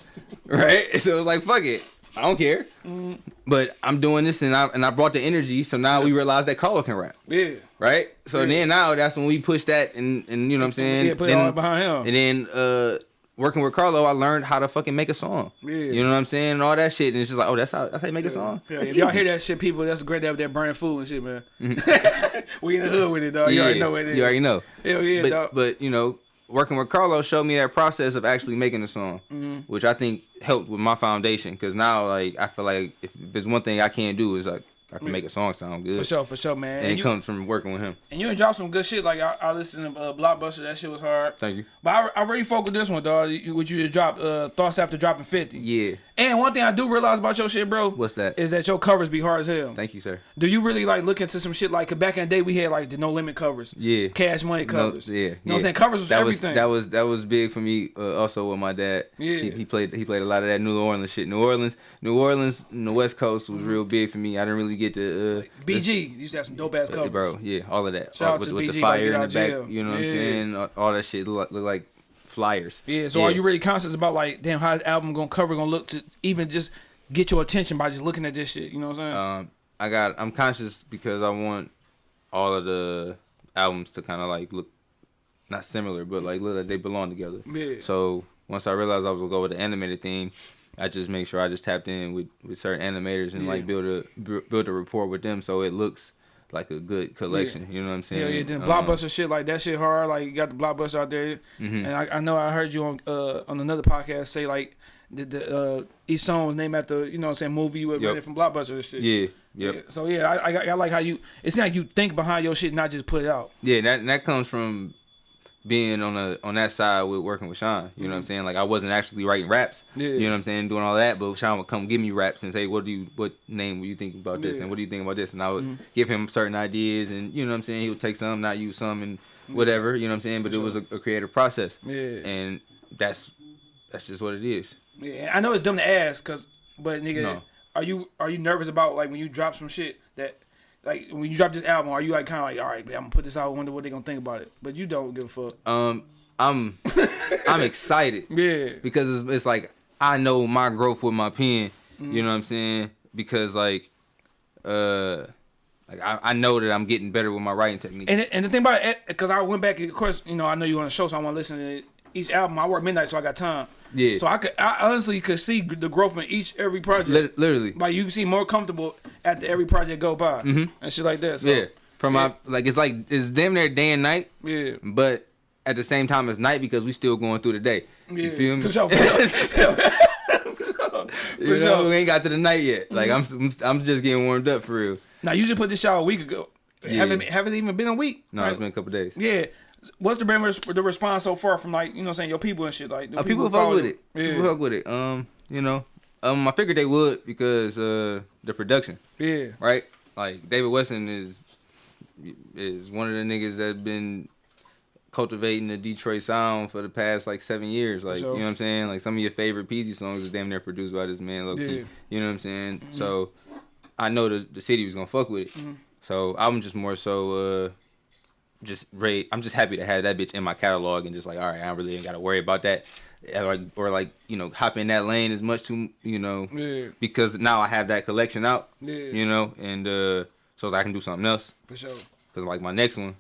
Right. So it was like fuck it. I don't care. Mm-hmm. But I'm doing this and I and I brought the energy. So now we realize that Carlo can rap. yeah, Right. So Yeah. then now that's when we push that and and you know what I'm saying. yeah, put then, it all behind him. And then uh working with Carlo, I learned how to fucking make a song. Yeah. You know what I'm saying? And all that shit. And it's just like, oh, that's how that's how you make a song. Yeah, if y'all hear that shit, people, that's great to have that burning food and shit, man. <laughs> we in the hood with it, dog. You already know what it is. You already know. Hell yeah, but, dog. but you know, working with Carlos showed me that process of actually making a song, Mm-hmm. which I think helped with my foundation. Because now, like, I feel like if there's one thing I can't do is like I can make a song sound good, for sure, for sure, man. and And it you, comes from working with him. and you done dropped some good shit. Like I, I listened to uh, Blockbuster. That shit was hard. Thank you. But I, I really fuck with this one, dog. What you dropped, uh, thoughts after dropping fifty. Yeah. And one thing I do realize about your shit, bro, What's that? is that your covers be hard as hell. Thank you, sir. Do you really like look into some shit like back in the day we had like the no limit covers, Yeah. cash money No, covers, yeah, you know what. I'm saying? Covers was that everything. Was, that was that was big for me. Uh, also with my dad. Yeah. He, he played he played a lot of that New Orleans shit. New Orleans, New Orleans, and the West Coast was real big for me. I didn't really get to. Uh, BG you used to have some dope ass covers, bro. Yeah, all of that. Shout All- out with, to with BG, the fire in the out back. jail. You know what Yeah. I'm saying? All, all that shit look, like- look like flyers. Yeah, so are you really conscious about like, damn, how the album gonna cover gonna look to even just get your attention by just looking at this shit? You know what I'm saying? Um, I got. I'm conscious because I want all of the albums to kind of like look not similar, but like look like they belong together. Yeah. So once I realized I was gonna go with the animated theme, I just make sure I just tapped in with, with certain animators and Yeah. like build a build a rapport with them, so it looks like a good collection. You know what I'm saying? Yeah, yeah. Then Um, blockbuster shit like that shit hard. Like you got the blockbuster out there, mhm. and I, I know I heard you on uh on another podcast say like the, the uh each song was named after you know what I'm saying movie you were Yep. from blockbuster and shit. Yeah, yep. Yeah, So yeah, I, I I like how you. It seems like you think behind your shit, not just put it out. Yeah, that that comes from being on a on that side with working with Sean. You know what I'm saying? Like I wasn't actually writing raps. Mm-hmm. Yeah. You know what I'm saying? Doing all that, but Sean would come give me raps and say, "What do you? What name were you thinking about this? Yeah. Mm-hmm. And what do you think about this?" And I would give him certain ideas, and you know what I'm saying? He would take some, not use some, and whatever. You know what I'm saying? But it was a, a creative process, Yeah. and that's that's just what it is. Yeah, and I know it's dumb to ask, cause but nigga, No. are you are you nervous about like when you drop some shit that like when you drop this album, are you like kind of like all right, man, I'm gonna put this out, I wonder what they gonna think about it, but you don't give a fuck. Um, I'm <laughs> I'm excited. Yeah, because it's, it's like I know my growth with my pen. Mm-hmm. You know what I'm saying? Because like, uh, like I, I know that I'm getting better with my writing technique. and and the thing about it, because I went back, of course, you know, I know you on the show, so I want to listen to each album. I work midnight, so I got time. Yeah. So I could, I honestly could see the growth in each every project. Literally, Like you see more comfortable after every project go by and shit like that. So, Mm-hmm. yeah. From my like, it's like it's damn near day and night, yeah, but at the same time, it's night because we still going through the day. yeah. You feel me? For sure, for <laughs> sure. You know, sure. we ain't got to the night yet. Like I'm, I'm, I'm just getting warmed up for real. Now you just put this out a week ago. Yeah. Haven't haven't even been a week. No, right? it's been a couple days. Yeah. What's the been res- the response so far from like you know I'm saying your people and shit like Uh, people fuck with it. Yeah. People fuck with it. Um, you know, um, I figured they would because uh, the production. yeah. right? Like David Weston is is one of the niggas that's been cultivating the Detroit sound for the past like seven years. Like sure. you know what I'm saying? Like some of your favorite Peezy songs is damn near produced by this man, low key. Yeah. You know what I'm saying? So I know the the city was gonna fuck with it. So I'm just more so uh just ready. I'm just happy to have that bitch in my catalog and just like, all right, I really ain't gotta worry about that. Or like, or like, you know, hop in that lane as much to, you know, Yeah. because now I have that collection out, Yeah. you know, and uh, so I can do something else. For sure. Cause like my next one,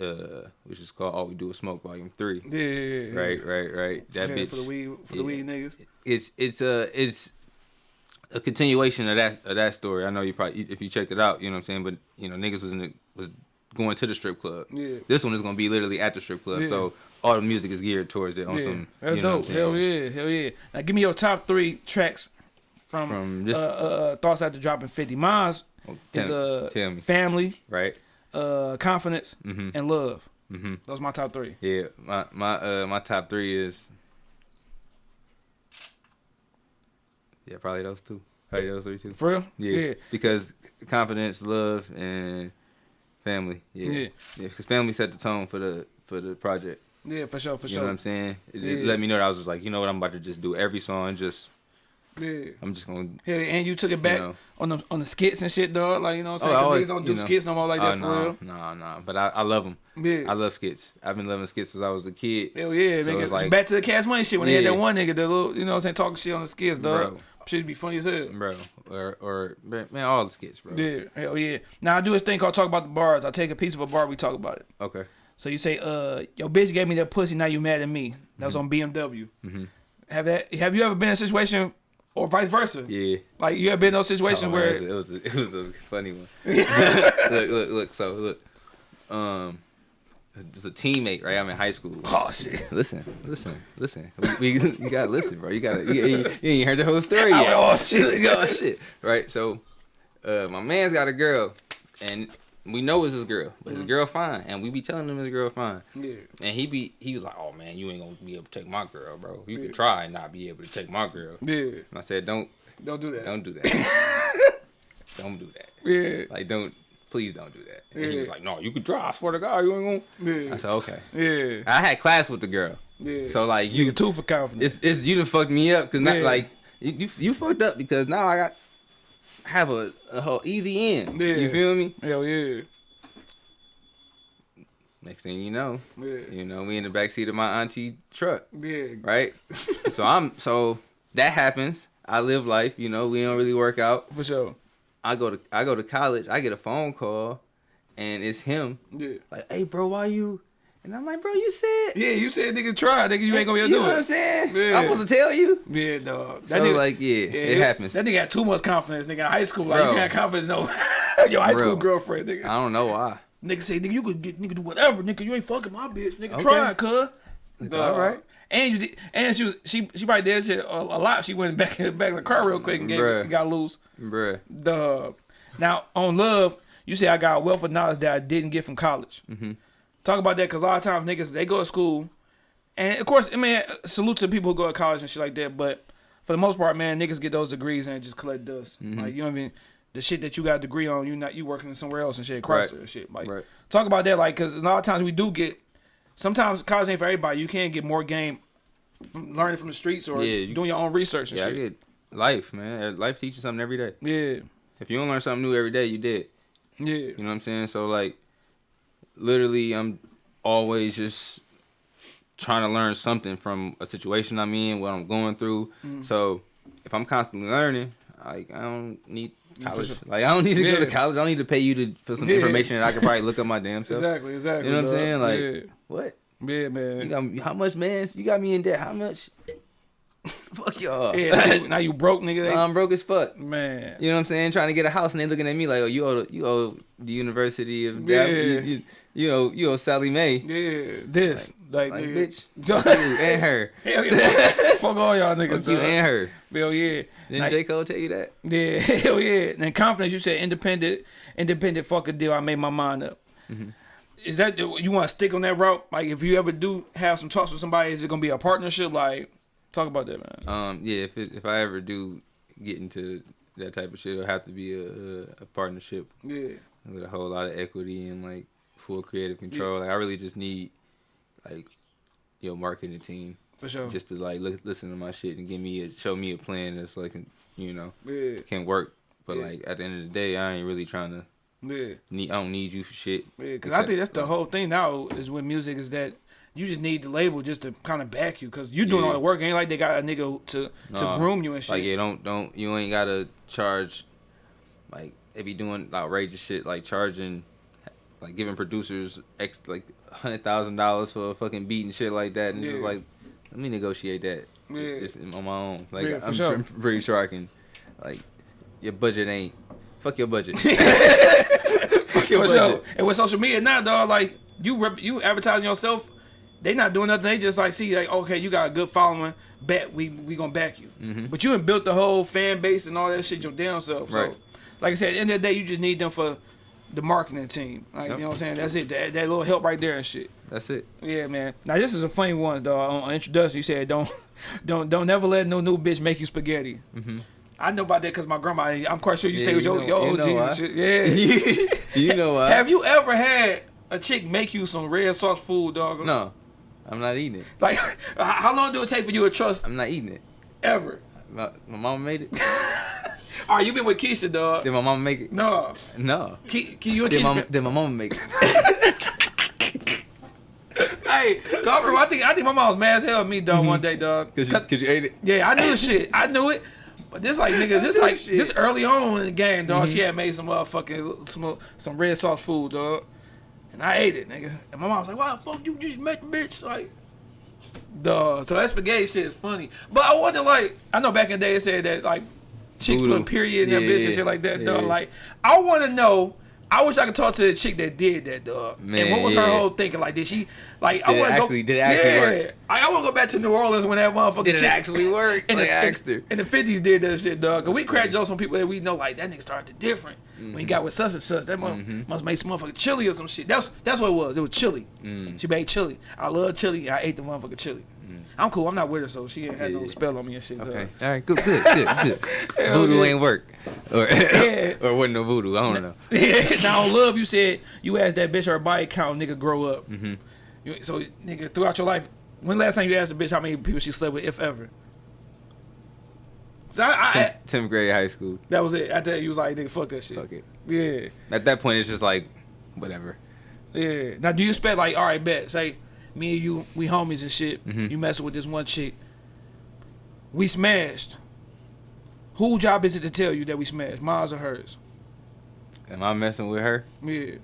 uh, which is called All We Do Is Smoke Volume Three. Yeah. yeah, yeah. Right, right, right. That Yeah, bitch. for the weed for the weed niggas. It's it's a it's a continuation of that of that story. I know you probably if you checked it out, you know what I'm saying. But you know, niggas was in the, was going to the strip club. Yeah. This one is gonna be literally at the strip club. Yeah. So all the music is geared towards it on Yeah. some. That's you know dope. Hell yeah. Hell yeah. Now give me your top three tracks from, From this- uh, uh, uh, thoughts after dropping fifty. Miles. Oh, is uh me. family, Right. uh confidence, Mhm. and love. Mhm. Those my top three. Yeah, my my uh my top three is yeah probably those two, probably those three too. For real? Yeah, Yeah. because confidence, love, and family. Yeah, Yeah. yeah, because family set the tone for the for the project. Yeah, for sure, for You sure. You know what I'm saying? It, it let me know that I was just like, you know what, I'm about to just do every song. Just Yeah. I'm just gonna. Yeah, and you took it back know. on the on the skits and shit, dog. Like you know what I'm Oh, saying? Always- niggas don't you do know. skits no more like that oh, for no, real. no, no. But I, I love them. Yeah. I love skits. I've been loving skits since I was a kid. Hell yeah, So nigga. like- back to the cash money shit when they had that one nigga, the little, you know what I'm saying, talking shit on the skits, dog. Bro. Should be funny as hell. Bro, or or man, all the skits, bro. Yeah, hell yeah. Now I do this thing called talk about the bars. I take a piece of a bar, we talk about it. Okay. So you say, uh, your bitch gave me that pussy, now you mad at me. That was on BMW. Mhm. Have that? Have you ever been in a situation, or vice versa? Yeah. Like you ever been in those situations Oh, where? it was a, it was a, it was a funny one. <laughs> <laughs> look, look, look. So look, um, it's a teammate, right? I'm in high school. Oh shit. <laughs> Listen, listen, listen. We, we you gotta listen, bro. You gotta. You, you, you ain't heard the whole story yet. Oh, shit. <laughs> oh shit. Right. So, uh, my man's got a girl, and we know it's his girl, but his girl fine, and we be telling him his girl fine. Yeah. And he be he was like, oh man, you ain't gonna be able to take my girl, bro. You can try and not be able to take my girl. Yeah. And I said, don't Don't do that. don't do that. <laughs> don't do that. Yeah. Like, don't, please don't do that. And he was like, no, you could drive. I swear to God, you ain't gonna. Yeah. I said, okay. Yeah. I had class with the girl. Yeah. So, like, you you, two for confidence. it's, it's, you done fucked me up. Cause not, Yeah. like, you, you, you fucked up because now I got, have a, a whole easy end. Yeah. You feel me? Hell yeah. Next thing you know, Yeah. you know, we in the backseat of my auntie truck. Yeah. Right? <laughs> so I'm, so that happens. I live life, you know, we don't really work out. For sure. I go to I go to college. I get a phone call, and it's him. Yeah. Like, hey, bro, why you? And I'm like, bro, you said. Yeah, you said nigga try, nigga, you ain't gonna be able to you know do what I'm saying? Yeah. I'm supposed to tell you. Yeah, dog. So, like, yeah, it happens. That nigga had too much confidence, nigga. In high school, like Bro. you can't confidence, no. <laughs> <laughs> Your high school girlfriend, nigga. I don't know why. Nigga say, nigga, you could get nigga do whatever, nigga. You ain't fucking my bitch, nigga. Okay. Try it, cuz. All right. And you did, and she was she she probably did shit a, a lot. She went back in <laughs> back in the car real quick and gave, Bruh. got loose. Bruh. The now on love, you say I got a wealth of knowledge that I didn't get from college. Mm-hmm. Talk about that because a lot of times niggas they go to school, and of course, I mean, salute to people who go to college and shit like that. But for the most part, man, niggas get those degrees and just collect dust. Mm-hmm. Like you don't even the shit that you got a degree on, you not you working somewhere else and shit, Chrysler Right. shit. Like Right. talk about that, like because a lot of times we do get. Sometimes college ain't for everybody. You can't get more game from learning from the streets or Yeah, you- doing your own research and Yeah, I get life, man. Life teaches something every day. Yeah, If you don't learn something new every day, you did. yeah, You know what I'm saying? So like, literally, I'm always just trying to learn something from a situation I'm in, what I'm going through. Mm. So if I'm constantly learning, like I don't need college. sure. Like I don't need to go to college. I don't need to pay you to for some Yeah. information that I could probably look up my damn <laughs> self. exactly, exactly. You know what I'm saying? Like yeah, what? yeah, man. You got me, how much, man? You got me in debt. How much? <laughs> Fuck y'all. Yeah, now you, <laughs> now you broke, nigga. I'm broke as fuck. man. You know what I'm saying? Trying to get a house and they looking at me like, oh, you owe the, you owe the University of Yeah. you, you, you owe you owe Sallie Mae. Yeah, this like, Like, nigga. bitch, <laughs> and her. Hell yeah, fuck, all y'all niggas. Fuck you and her. Hell yeah, Didn't Like, J. Cole tell you that? yeah, hell yeah. And confidence, you said independent, independent. Fuck a deal. I made my mind up. Mm-hmm. Is that you want to stick on that route? Like, if you ever do have some talks with somebody, is it gonna be a partnership? Like, talk about that, man. Um, yeah. If it, if I ever do get into that type of shit, it'll have to be a, a, partnership Yeah, with a whole lot of equity and like full creative control. Like I really just need like your marketing team for sure. just to like look, listen to my shit and give me a show me a plan that's like you know yeah, can work. But Yeah. like at the end of the day, I ain't really trying to yeah. need. I don't need you for shit. Yeah, because I think that's the whole thing now is with music is that you just need the label just to kind of back you because you doing Yeah. all the work. Ain't like they got a nigga to to groom you and shit. Like yeah, don't don't you ain't gotta charge. Like they be doing outrageous shit like charging, like giving producers x like hundred thousand dollars for a fucking beat and shit like that, and it's just like let me negotiate that. Yeah. It's on my own. Like Yeah, I'm sure. pretty sure I can. Like your budget ain't. Fuck your budget. <laughs> Fuck your budget. And with social media now, dog, like you rep- you advertising yourself, they not doing nothing. They just like see like okay, you got a good following. Bet we we gonna back you. Mm-hmm. But you built the whole fan base and all that shit your damn self. So. Right. like I said, at the end of the day, you just need them for the marketing team. Like Yep. you know what I'm saying? That's it. That, that little help right there and shit. That's it. Yeah, man. Now this is a funny one, dog. On, on introduction, you said don't, <laughs> don't, don't never let no new bitch make you spaghetti. Mm-hmm. I know about that because my grandma. I'm quite sure you. Yeah, stay with you your, know- your you know and shit. Yeah. <laughs> you know? Have you ever had a chick make you some red sauce food, dog? No, I'm not eating it. Like, how long do it take for you to trust I'm not eating it. ever? My, my mama made it. <laughs> All right, you been with Keisha, dog. Did my mama make it? No, No. Ke- Ke- you and Did Keisha. my, did my mama make it? <laughs> hey, dog, I think I think my mom was mad as hell at me, dog, mm-hmm. one day, dog. Cause you, cause you ate it. Yeah, I knew the shit. I knew it. But this like nigga, this like <laughs> this early on in the game, dog. Mm-hmm. She had made some motherfucking some some red sauce food, dog. And I ate it, nigga. And my mom was like, "Why the fuck you just met the bitch?" Like, dog. So that spaghetti shit is funny. But I wonder, like, I know back in the day it said that like chicks put period in their Yeah, bitch and yeah, shit like that, dog. Like, I want to know. I wish I could talk to the chick that did that, dog. and Man, what was her whole thinking? Like, did she like? I Did it want to actually- go. did it actually yeah. work? I, I want to go back to New Orleans when that motherfucker Did it chick- actually work? <laughs> And Like, the, I asked her. in the fifties did that shit, dog. Cause we cracked jokes on people that we know like that nigga started different when he got with such and such. That mother, must make some motherfucking chili or some shit. That's that's what it was. It was chili. Mm. She made chili. I love chili. I ate the motherfucking chili. I'm cool. I'm not with her, so she ain't had no Mm. Spell on me and shit. Okay. All right. Good. Good. Good. good. <laughs> voodoo ain't work. Or <laughs> Yeah. <laughs> or wasn't no voodoo. I don't know. now on love, you said you asked that bitch her body count, nigga, grow up. Mm-hmm. So nigga, throughout your life, when last time you asked a bitch how many people she slept with, if ever? I, I, Tenth, tenth grade high school. that was it. After that, you was like, nigga, fuck that shit. Fuck it. Yeah. At that point, it's just like, whatever. Yeah. Now, do you expect like, all right, bet, say me and you, we homies and shit. Mm -hmm. You messing with this one chick. We smashed. Whose job is it to tell you that we smashed? Mine's or hers? Am I messing with her? Yeah.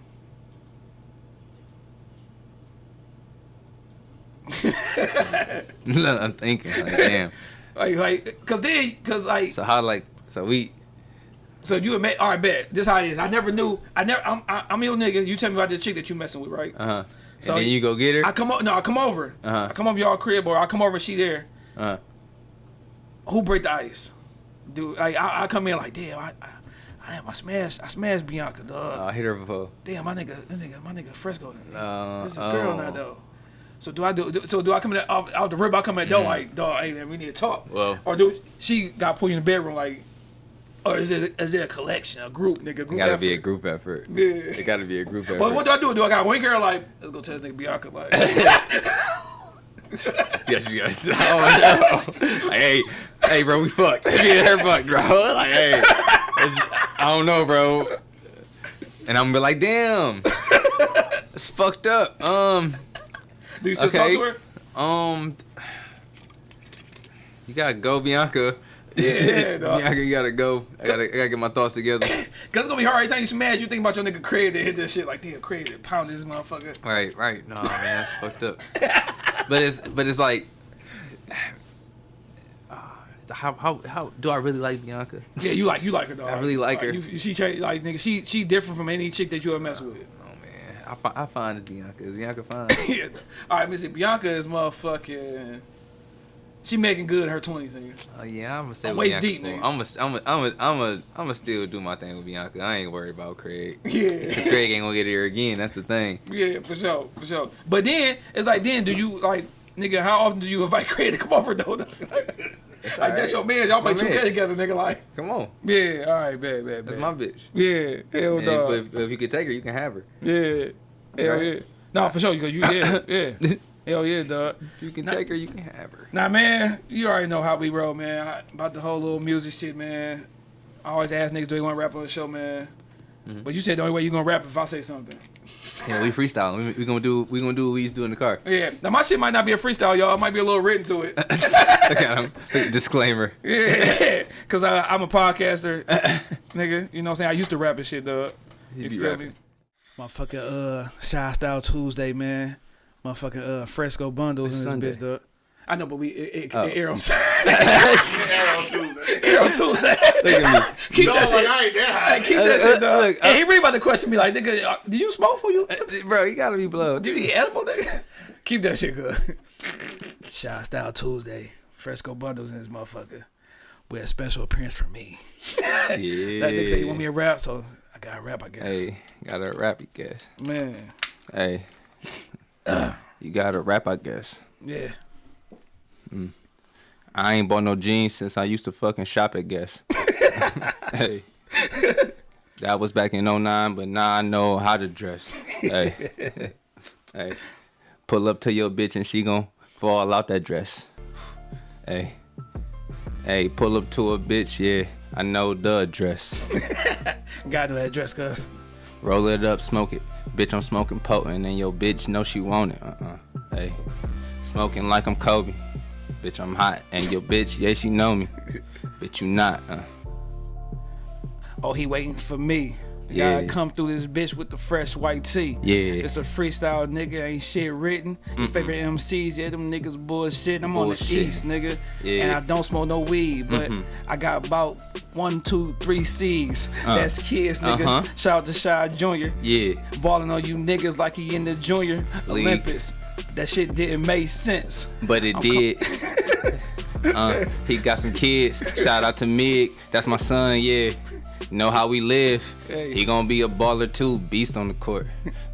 <laughs> I'm thinking like, damn. <laughs> like, like, cause then, cause like. So how like, so we. So you admit, all right, bet. This how it is. I never knew. I never. I'm, I, am i am your nigga. You tell me about this chick that you messing with, right? Uh huh. So and then you go get her. I come over. No, I come over. Uh-huh. I come over y'all crib, or I come over. She there. Uh -huh. Who break the ice? Dude, like, I, I come in like, damn, I, I, I am. I smashed. I smashed Bianca, dog. oh, I hit her before. damn, my nigga, my nigga, my nigga Fresco. Uh, this is girl oh. now though. So do I do, do? So do I come in the, out, out the rib? I come in the door like, dog, hey man, we need to talk. Mm-hmm. Well- or do she got put you in the bedroom like, or is it is it a collection, a group, nigga? Group It gotta be a group effort. Yeah. It gotta be a group effort. But what do I do? Do I got one girl like, let's go tell this nigga Bianca like, <laughs> <laughs> Yes, you guys. Oh, no. like, hey, hey, bro, we fucked. <laughs> Me and her fucked, bro. Like, hey, I don't know, bro. And I'm gonna be like, damn, it's fucked up. Um, do you still Okay. talk to her? um, you gotta go, Bianca. Yeah, <laughs> dog. You gotta go. I gotta, I gotta get my thoughts together. <laughs> Cause it's gonna be hard every time you smash. You think about your nigga Craig that hit this shit like, damn, Craig that pound this motherfucker. Right, right. No, man, that's fucked up. But it's, but it's like, <sighs> uh, how, how, how do I really like Bianca? Yeah, you like you like her dog. I really like her. You, she like nigga, she she different from any chick that you ever mess with. Oh man, I, I find it's Bianca. Is Bianca fine? <laughs> yeah. All right, Missy Bianca is motherfucking. She making good in her twenties, nigga. Oh yeah, I'm gonna stay I'm with waist Bianca. deep, nigga. I'm gonna, I'm gonna, I'm gonna, I'm gonna, still do my thing with Bianca. I ain't worried about Craig. <laughs> Yeah, Craig ain't gonna get here again. That's the thing. yeah, for sure, for sure. But then it's like, then do you like, nigga? How often do you invite <laughs> Craig to come over though? <laughs> like that's your man. Y'all play two K together, nigga. Like, Come on, yeah, all right, bad, bad, that's my bitch. yeah, hell no. if, if you could take her, you can have her. Yeah, hell Right. yeah. No, for sure, because you, yeah, <coughs> yeah. Hell yeah, dog. You can take her, you can have her. Nah, man, you already know how we roll, man. I, about the whole little music shit, man. I always ask niggas, do they want to rap on the show, man? Mm-hmm. But you said the only way you gonna rap if I say something. Yeah, we freestyling. We, we gonna do, we gonna do what we used to do in the car. Yeah. Now my shit might not be a freestyle, y'all. It might be a little written to it. Look at him. Disclaimer. yeah. <laughs> Cause I, I'm a podcaster, <laughs> nigga. You know what I'm saying? I used to rap and shit, dog. He You be feel rapping. me? Motherfucking uh, Shy Style Tuesday, man. Motherfucking uh, Fresco Bundles It's in this Sunday. bitch, dog. I know, but we it, it, Oh. it air on air on Tuesday. Air on Tuesday. Look at <laughs> Keep No, that like, shit. I ain't that Hey, high. keep that Look, shit, dog. look, hey, he really about to question me like, nigga, uh, did you smoke for you? me, bro. You gotta be blown. Did you eat edible, nigga? <laughs> Keep that shit good. <laughs> Shy Style Tuesday. Fresco Bundles in this motherfucker. With a special appearance from me. Yeah. That nigga said he want me to rap, so I gotta rap, I guess. Hey, gotta rap, I guess. Man, Hey, you gotta rap, I guess. yeah. Hmm. I ain't bought no jeans since I used to fucking shop at Guess. <laughs> hey. That was back in 09, but now I know how to dress. Hey. <laughs> hey. Pull up to your bitch and she gon' fall out that dress. Hey. Hey, pull up to a bitch, yeah. I know the address. <laughs> Gotta know that dress, cuz. Roll it up, smoke it. Bitch, I'm smoking potent, and your bitch know she want it. Uh-uh. Hey, smoking like I'm Kobe. Bitch, I'm hot, and your bitch, yeah, she know me. <laughs> Bitch, you not. Uh. Oh, he waiting for me. Yeah. Gotta come through this bitch with the fresh white tee. Yeah. It's a freestyle, nigga. Ain't shit written. Your favorite MCs, yeah, them niggas bullshit. I'm on the east, nigga. Yeah. And I don't smoke no weed, but I got about one, two, three C's. Uh. That's kids, nigga. Uh-huh. Shout out to Shy Jr. Yeah, Balling on you niggas like he in the Junior League. Olympics. That shit didn't make sense. but it did. <laughs> uh, he got some kids. Shout out to Mig. That's my son, yeah. Know how we live. Hey. He gonna be a baller too, beast on the court.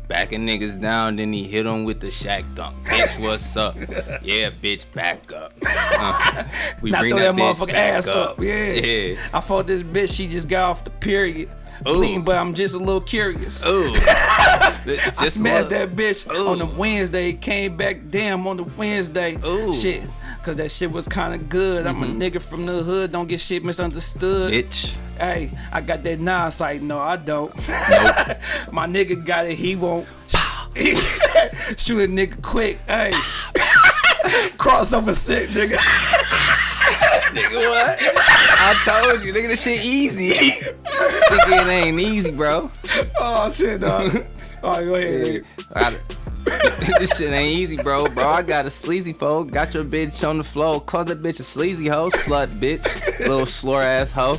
Backing niggas down, then he hit him with the Shaq dunk. Bitch, what's up? Yeah, bitch, back up. Uh, <laughs> we Not throw that bitch motherfucking ass up. Yeah. Yeah. I fought this bitch. She just got off the period. Bleeding, but I'm just a little curious. Ooh. <laughs> I Just smashed that bitch Ooh. on the Wednesday. Came back damn on the Wednesday. Ooh. Shit. Cause that shit was kind of good. I'm a mm-hmm. nigga from the hood. Don't get shit misunderstood. Bitch. Hey, I got that nine sight. No, I don't. Nope. <laughs> My nigga got it. He won't. <laughs> Shoot a nigga quick. Hey. <laughs> Crossover sick, nigga. Nigga, what? I told you, nigga, this shit easy. nigga, it ain't easy, bro. Oh shit, dog. All right, go ahead. nigga. <laughs> This shit ain't easy, bro. Bro, I got a sleazy foe. Got your bitch on the floor. Call that bitch a sleazy hoe. Slut bitch. Little slur ass hoe.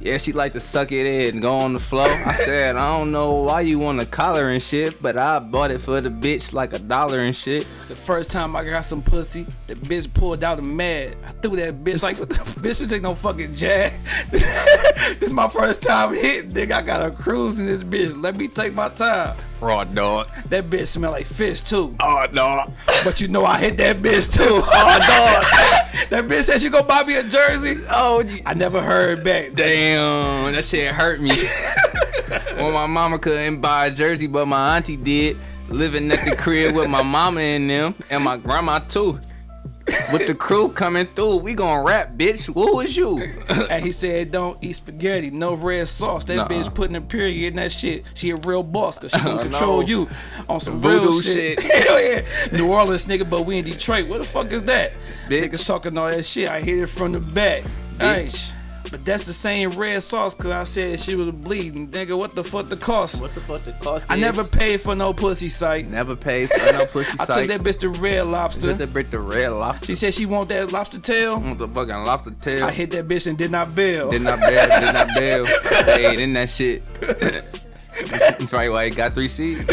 Yeah, she like to suck it in and go on the floor. I said, I don't know why you want a collar and shit, but I bought it for the bitch like a dollar and shit. The first time I got some pussy, the bitch pulled out a mad. I threw that bitch like, <laughs> bitch, this ain't no fucking jag. <laughs> this is my first time hitting, nigga. I got a cruise in this bitch. Let me take my time. Raw dog. That bitch smell like fish too. Oh, dog. But you know I hit that bitch too. Oh dog. <laughs> that bitch said she gonna buy me a jersey. Oh, I never heard back. Damn, that shit hurt me. <laughs> when my mama couldn't buy a jersey, but my auntie did. Living at the crib with my mama and them, and my grandma too. With the crew coming through, we gonna rap, bitch. Who is you? And he said, "Don't eat spaghetti, no red sauce." That Nuh-uh. bitch putting a period in that shit. She a real boss, cause she gonna <laughs> control no. you on some Voodoo real shit. shit. <laughs> Hell yeah, New Orleans nigga, but we in Detroit. What the fuck is that? Bitch. Niggas talking all that shit. I hear it from the back. Hey, Bitch. But that's the same red sauce, cause I said she was bleeding. Nigga, what the fuck the cost? What the fuck the cost I is? never paid for no pussy site. never paid for no pussy site. I took that bitch to Red Lobster. that bitch the red lobster. She said she want that lobster tail. want the fucking lobster tail. I hit that bitch and did not bail. Did not bail, did not <laughs> bail. Stayed in that shit. <laughs> That's right why he got three C's. <laughs>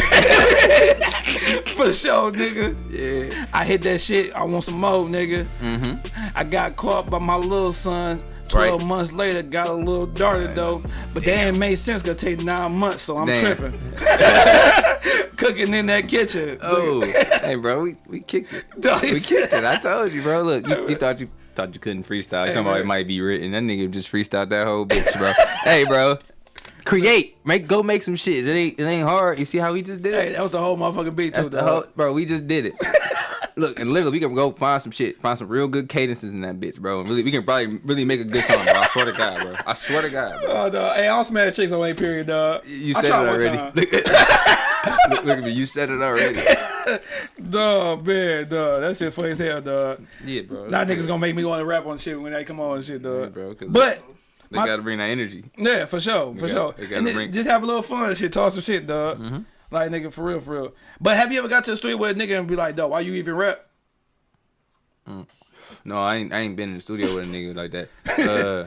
For sure, nigga. Yeah. I hit that shit. I want some more, nigga. Mm-hmm. I got caught by my little son. Twelve Right. months later, got a little darted though, but that ain't made sense. Gonna take nine months, so I'm Damn. tripping. <laughs> Cooking in that kitchen. Oh, hey, bro, we, we kicked it. <laughs> We kicked it. I told you, bro. Look, you, you thought you thought you couldn't freestyle. You talking about it might be written. That nigga just freestyled that whole bitch, bro. <laughs> hey, bro, create, make, go make some shit. It ain't, it ain't hard. You see how we just did it? Hey, that was the whole motherfucking beat That's too, the whole, bro. We just did it. <laughs> Look, and literally, we can go find some shit, find some real good cadences in that bitch, bro. And really, we can probably really make a good song, bro. I swear to God, bro. I swear to God, bro. Oh, dog. Hey, I don't smash chicks on A period, dog. You said it already. <laughs> look, look at me. You said it already. <laughs> Dog, man, dog. That shit funny as hell, dog. Yeah, bro. Now niggas gonna make me want to rap on shit when they come on and shit, dog. Yeah, bro, but They gotta bring that energy. Yeah, for sure, for got- sure. they gotta And bring- just have a little fun and shit, talk some shit, dog. Like nigga, for real, for real. But have you ever got to the street where a nigga and be like, dog, why you even rap? No, I ain't. I ain't been in the studio with a nigga <laughs> like that. Uh,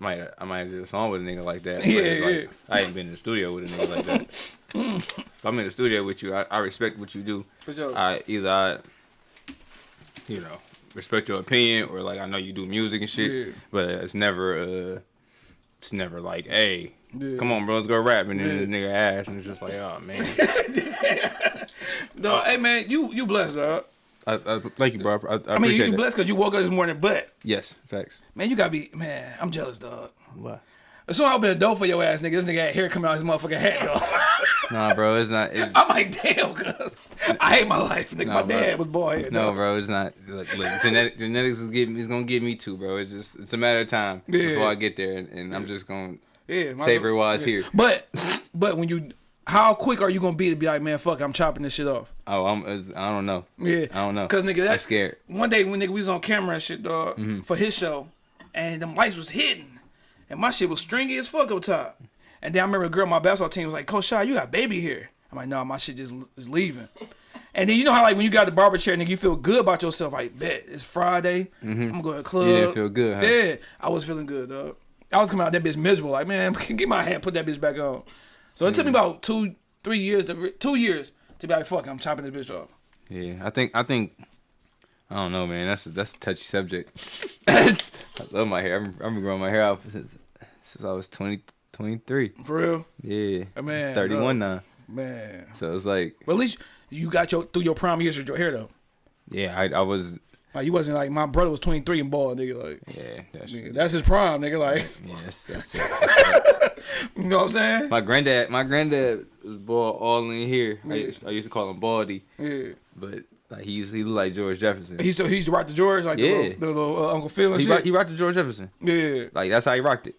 I might. I might do a song with a nigga like that. but, Yeah, like, yeah. I ain't been in the studio with a nigga like that. <laughs> if I'm in the studio with you, I, I respect what you do. For sure. I either I, you know, respect your opinion or like I know you do music and shit, Yeah. but it's never. uh It's never like, hey. Yeah. Come on, bro, let's go rap, and then Yeah. the nigga ass, and it's just like, oh man. <laughs> Dog, hey man, you you blessed, dog. I, I, thank you, bro. I, I, I mean, you, you blessed because you woke up this morning, but Yes, facts. man, you gotta be man. I'm jealous, dog. What? As soon as I open the door for your ass, nigga, this nigga had hair coming out his motherfucking hat, dog. <laughs> Nah, bro, it's not. It's, I'm like, damn, cuz I hate my life, nigga. No, my bro. dad was bald head. No, dog. bro, it's not. Look, look genetic, genetics is getting, is gonna get me too, bro. It's just, it's a matter of time Yeah. before I get there, and, and I'm just gonna Yeah, my- savor while it's yeah. here. But but when you, how quick are you gonna be to be like, man, fuck, I'm chopping this shit off. Oh, I'm, it's, I don't know. Yeah, I don't know. Cause nigga, I'm scared. One day when nigga we was on camera and shit, dog, Mm-hmm. for his show, and the lights was hidden, and my shit was stringy as fuck up top. And then I remember a girl on my basketball team was like, Coach Shaw, you got baby here. I'm like, nah, my shit just is leaving. <laughs> And then you know how like when you got the barber chair, nigga, you feel good about yourself. Like, bet it's Friday, I'm gonna go to the club. Yeah, feel good, huh? Yeah, I was feeling good, dog. I was coming out that bitch miserable. Like, man, <laughs> get my hand, put that bitch back on. So it took Mm. me about two, three years to two years to be like, fuck, I'm chopping this bitch off. Yeah, I think, I think, I don't know, man. That's a, that's a touchy subject. <laughs> I love my hair. I'm, I've been growing my hair out since, since I was 20, 23. For real, Yeah, Uh, man, 31 now. man. So it's like, But at least you got your through your prime years with your hair though. yeah, I, I was, Like you wasn't like my brother was 23 and bald, nigga. Like yeah, that's, nigga, that's his prime, nigga. Like yeah, that's, that's, <laughs> it. That's you know what I'm saying? My granddad, my granddad was bald all in here. I used, I used to call him Baldy, Yeah. but like he used, he looked like George Jefferson. He used to, he used to rock the George like the little, the little uh, Uncle Phil and He, shit. rock, he rocked the George Jefferson. yeah. Like that's how he rocked it,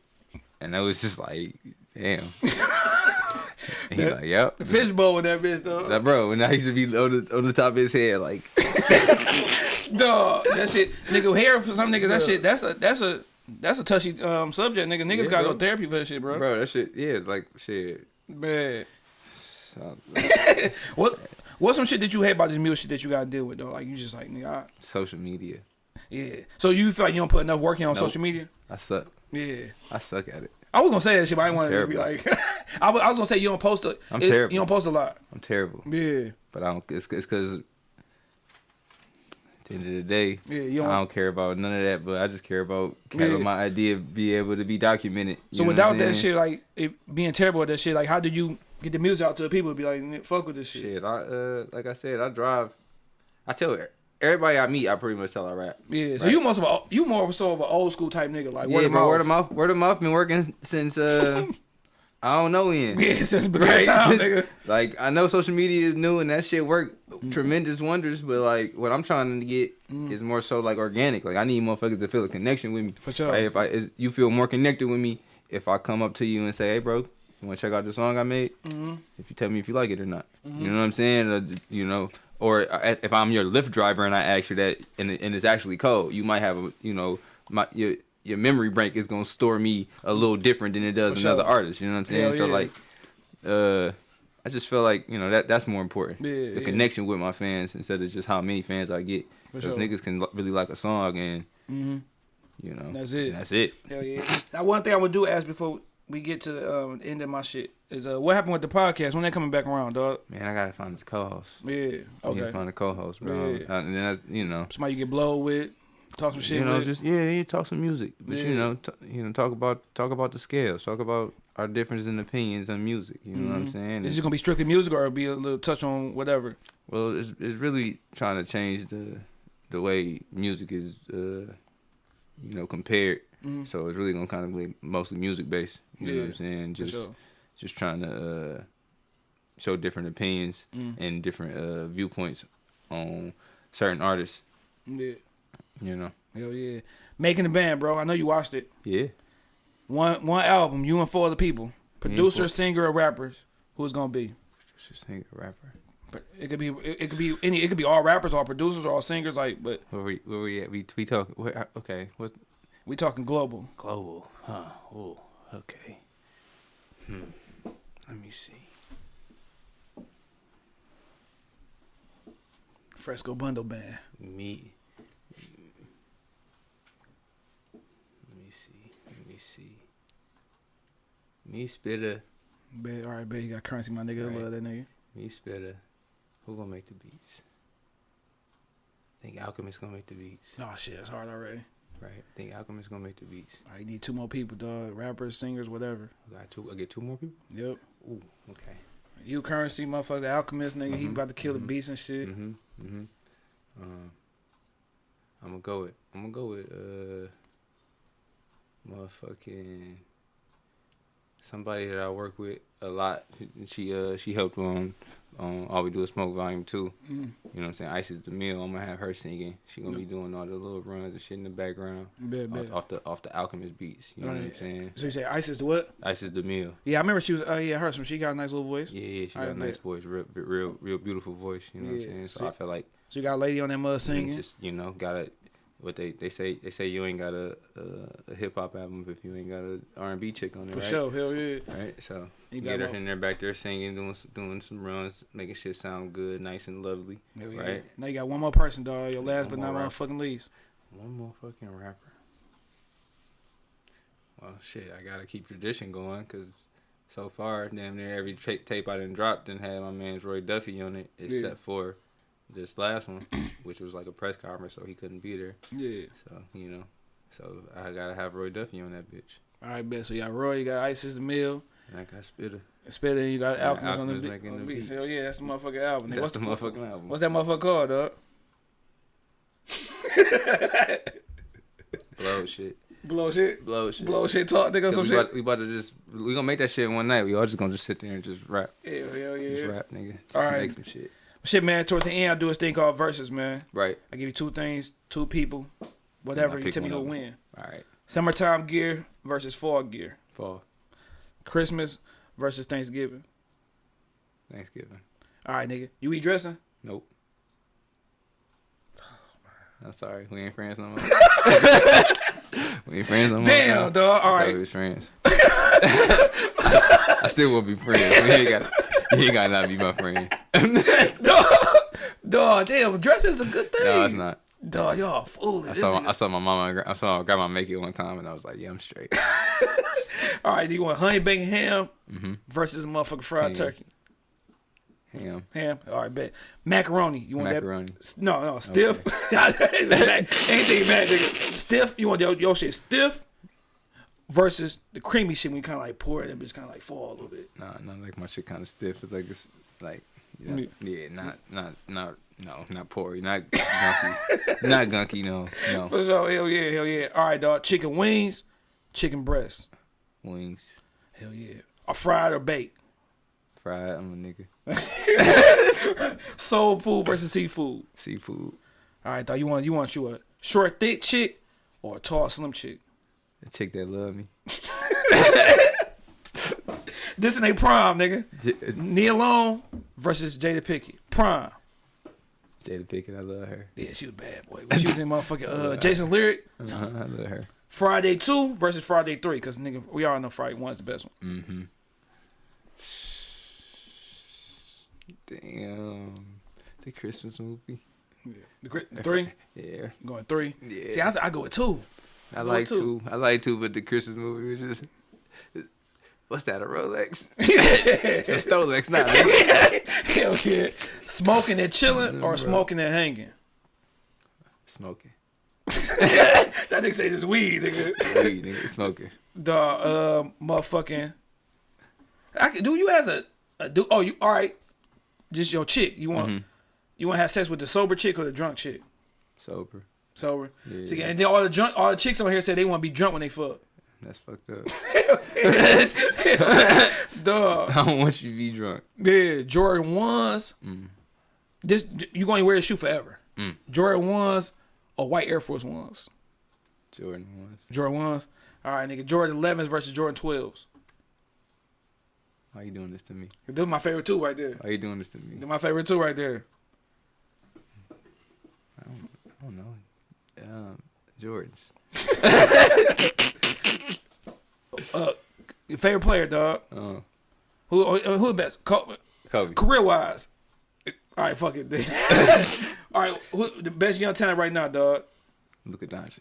and it was just like, damn. And <laughs> he like, yep. The fishbowl with that bitch though. That bro, and I used to be on the on the top of his head, like, <laughs> Dog, that shit, nigga. Hair for some niggas, that shit, that's a that's a that's a touchy um subject, nigga. Niggas Yeah, gotta bro. go therapy for that shit, bro. bro, that shit, yeah, like shit. Man, So, <laughs> what What's some shit that you hate about this music shit that you gotta deal with though? Like you just like nigga, I, Social media. yeah. So you feel like you don't put enough work in on Nope. social media? I suck. Yeah. I suck at it. I was gonna say that shit, but I didn't want to be like. <laughs> I was, I was gonna say you don't post a. I'm it- terrible. You don't post a lot. I'm terrible. Yeah. But I don't. It's because at the end of the day, Yeah. You I don't. don't care about none of that. But I just care about having Yeah. my idea of be able to be documented. So without that shit, like it being terrible at that shit, like how do you get the music out to the people? and Be like, fuck with this shit. Shit, I uh, like I said, I drive. I tell everybody I meet, I pretty much tell I rap. Yeah. So Right. you most of a, you more of a sort of an old school type nigga, like word yeah, of but mouth. word of mouth, word of mouth been working since uh, <laughs> I don't know when. Yeah, since Right? time, nigga. like I know social media is new and that shit work Mm-hmm. tremendous wonders, but like what I'm trying to get Mm. is more so like organic. Like I need motherfuckers to feel a connection with me. For sure. Like, if I is, you feel more connected with me if I come up to you and say, "Hey, bro, you want to check out the song I made?" Mm-hmm. If you tell me if you like it or not, you know what I'm saying? Uh, you know, or uh, if I'm your Lyft driver and I ask you that and, and it's actually cold, you might have a you know my your your memory bank is gonna store me a little different than it does For another sure. artist. You know what I'm saying? Hell So yeah. like, uh. I just feel like you know that that's more important. Yeah, the yeah. connection with my fans instead of just how many fans I get. For Because sure. niggas can really like a song and Mm-hmm. you know That's it. That's it. Hell yeah. Now one thing I would do ask before we get to the um, end of my shit is uh, what happened with the podcast when they coming back around, dog? Man, I gotta find the co-host. Yeah. Okay. Okay. find the co-host, bro. Yeah. Uh, and then that's, you know, Somebody you get blowed with, talk some shit you know, with. just yeah, yeah, talk some music, but Yeah. you know, t- you know, talk about talk about the scales, talk about our differences in opinions on music. You know what I'm Mhm. saying? Is it gonna be strictly music or be a little touch on whatever? well, it's it's really trying to change the the way music is, uh, you know, compared. Mm. So it's really gonna kind of be mostly music based. You know what I'm saying? Just sure. just trying to uh, show different opinions Mm. and different uh, viewpoints on certain artists. Yeah. You know. Hell yeah. Making the band, bro. I know you watched it. Yeah. One one album, you and four other people. Producer, singer, or rappers. Who's gonna be? Think a rapper. But it could be it, it could be any it could be all rappers, all producers, or all singers, like but Where we where we at? We we talk. Where, okay. What we talking global. global? Huh. Oh. Okay. Hmm. Let me see. Fresco Bundle Band. Me. Let me see. Let me see. Me spitter. Bet, all right, bet you got Curren$y, my nigga. Right. love that nigga. Me spitter. Who gonna make the beats? I think Alchemist gonna make the beats. Oh shit, it's hard already. Right. I think Alchemist gonna make the beats. I need two more people, dog. Rappers, singers, whatever. I got two. I get two more people. Yep. Ooh. Okay. You Curren$y, motherfucker, the alchemist nigga. He Mhm, about to kill the mhm, beats and shit. Mhm. Mhm. Um, I'm gonna go with. I'm gonna go with uh, motherfucking somebody that I work with a lot. She uh she helped on on All We Do Is Smoke Volume Two. Mm. You know what I'm saying? Ice is the meal. I'm gonna have her singing. She gonna be doing all the little runs and shit in the background Bet, bet. off, off the off the Alchemist beats. You know what I'm saying? So you say Isis the what? Ice is the meal. Yeah, I remember she was. Oh yeah, her. Some she got a nice little voice. Yeah, yeah. She got a nice bet. voice, real, real, real beautiful voice. You know what I'm saying? So see- I feel like So you got a lady on that mud singing. Just you know, gotta what they they say they say you ain't got a a, a hip hop album if you ain't got a R and B chick on it, For right? sure, hell yeah. Right, so You get her in there back there singing, doing doing some runs, making shit sound good, nice and lovely. Hell yeah. Right. Now you got one more person, dog. Your last One but not motherfucking least. One more fucking rapper. Well, shit, I gotta keep tradition going because so far, damn near every tape I done dropped done had my man's Roy Duffy on it, except for this last one, <clears throat> which was like a press conference, so he couldn't be there. Yeah. So you know, so I gotta have Roy Duffy on that bitch, All right, bet. So you got Roy, you got Isis the Mill, and I got Spitter. Spitter, and you got Yeah, Alchemist on the, Alchemist beat, making on the beats. Hell yeah, that's the motherfucking album. That's what's the motherfucking album. What's that motherfucker called, dog? <laughs> blow shit, Blow shit. blow shit, Blow shit talk, nigga. Some we, shit. about, we about to just we gonna make that shit one night. We all just gonna just sit there and just rap, Yeah, hell yeah. just rap, nigga. Just All right. make some shit. Shit, man. Towards the end, I do this thing called verses, man. Right. I give you two things, two people, whatever. You tell me who win. All right. Summertime gear versus fall gear. Fall. Christmas versus Thanksgiving. Thanksgiving. All right, nigga. You eat dressing? Nope. <sighs> I'm sorry. We ain't friends no more. <laughs> we ain't friends no more. Damn, bro. dog. All I right. We was friends. <laughs> I still will be friends. You ain't got. You ain't got to not be my friend. <laughs> dog, dog, damn, dressing is a good thing. no, it's not. Dog, y'all foolish. I saw, nigga- I saw my mama. I saw my grandma make it one time, and I was like, "Yeah, I'm straight." <laughs> All right, do you want honey bacon ham Mm-hmm. versus motherfucking fried Ham. turkey? Ham, Ham. All right, bet. Macaroni. You want macaroni. that? No, no, stiff. <laughs> Anything bad, nigga. Stiff. You want your, your shit stiff versus the creamy shit when you kind of like pour it, that bitch kind of like fall a little bit. Nah, not like my shit kind of stiff. It's like it's like, yeah, yeah, not not not no, not porry, not gunky, <laughs> not gunky. No, no For sure. Hell yeah, hell yeah. All right, dog. Chicken wings, chicken breast. wings, Hell yeah. Or fried or baked. fried. I'm a nigga. <laughs> Soul food versus seafood. Seafood. All right, dog. You want you want you a short thick chick or a tall slim chick? The chick that love me. <laughs> This in a prime, nigga. It's Nia Long versus Jada Pinkett. Prime. Jada Pinkett, I love her. Yeah, she was bad boy. When she was in motherfucking uh, <laughs> Jason's lyric. Uh-huh, I love her. Friday two versus Friday three, because nigga, we all know Friday one's the best one. Mm-hmm. Damn. The Christmas movie. The, the three Yeah. going three. Yeah. See, I, th- I go with two. I like two. I like two, but the Christmas movie was just. What's that? A Rolex? <laughs> it's a Stolex, not. a- <laughs> Hell yeah. Smoking and chilling or smoking and hanging. Smoking. <laughs> That nigga say this weed, nigga. Weed, nigga, smoking. The uh, motherfucking. I can do you as a, a do. Oh, you all right? Just your chick. You want Mm-hmm. you want to have sex with the sober chick or the drunk chick? Sober. Sober. Yeah. And then all the drunk, all the chicks on here say they want to be drunk when they fuck. That's fucked up. <laughs> Dog. <laughs> I don't want you to be drunk. Yeah, Jordan ones. Mm. This you going to wear this shoe forever. Mm. Jordan ones or white Air Force ones. Jordan ones. Jordan ones. All right, nigga. Jordan 11s versus Jordan 12s. Why you doing this to me? Those my favorite two right there. Why you doing this to me? They're my favorite two right there. I don't know. Um, Jordans. Your favorite player, dog. Who uh, who the best? Kobe. Career wise. All right, fuck it. <laughs> All right, who the best young talent right now, dog? Luka Doncic.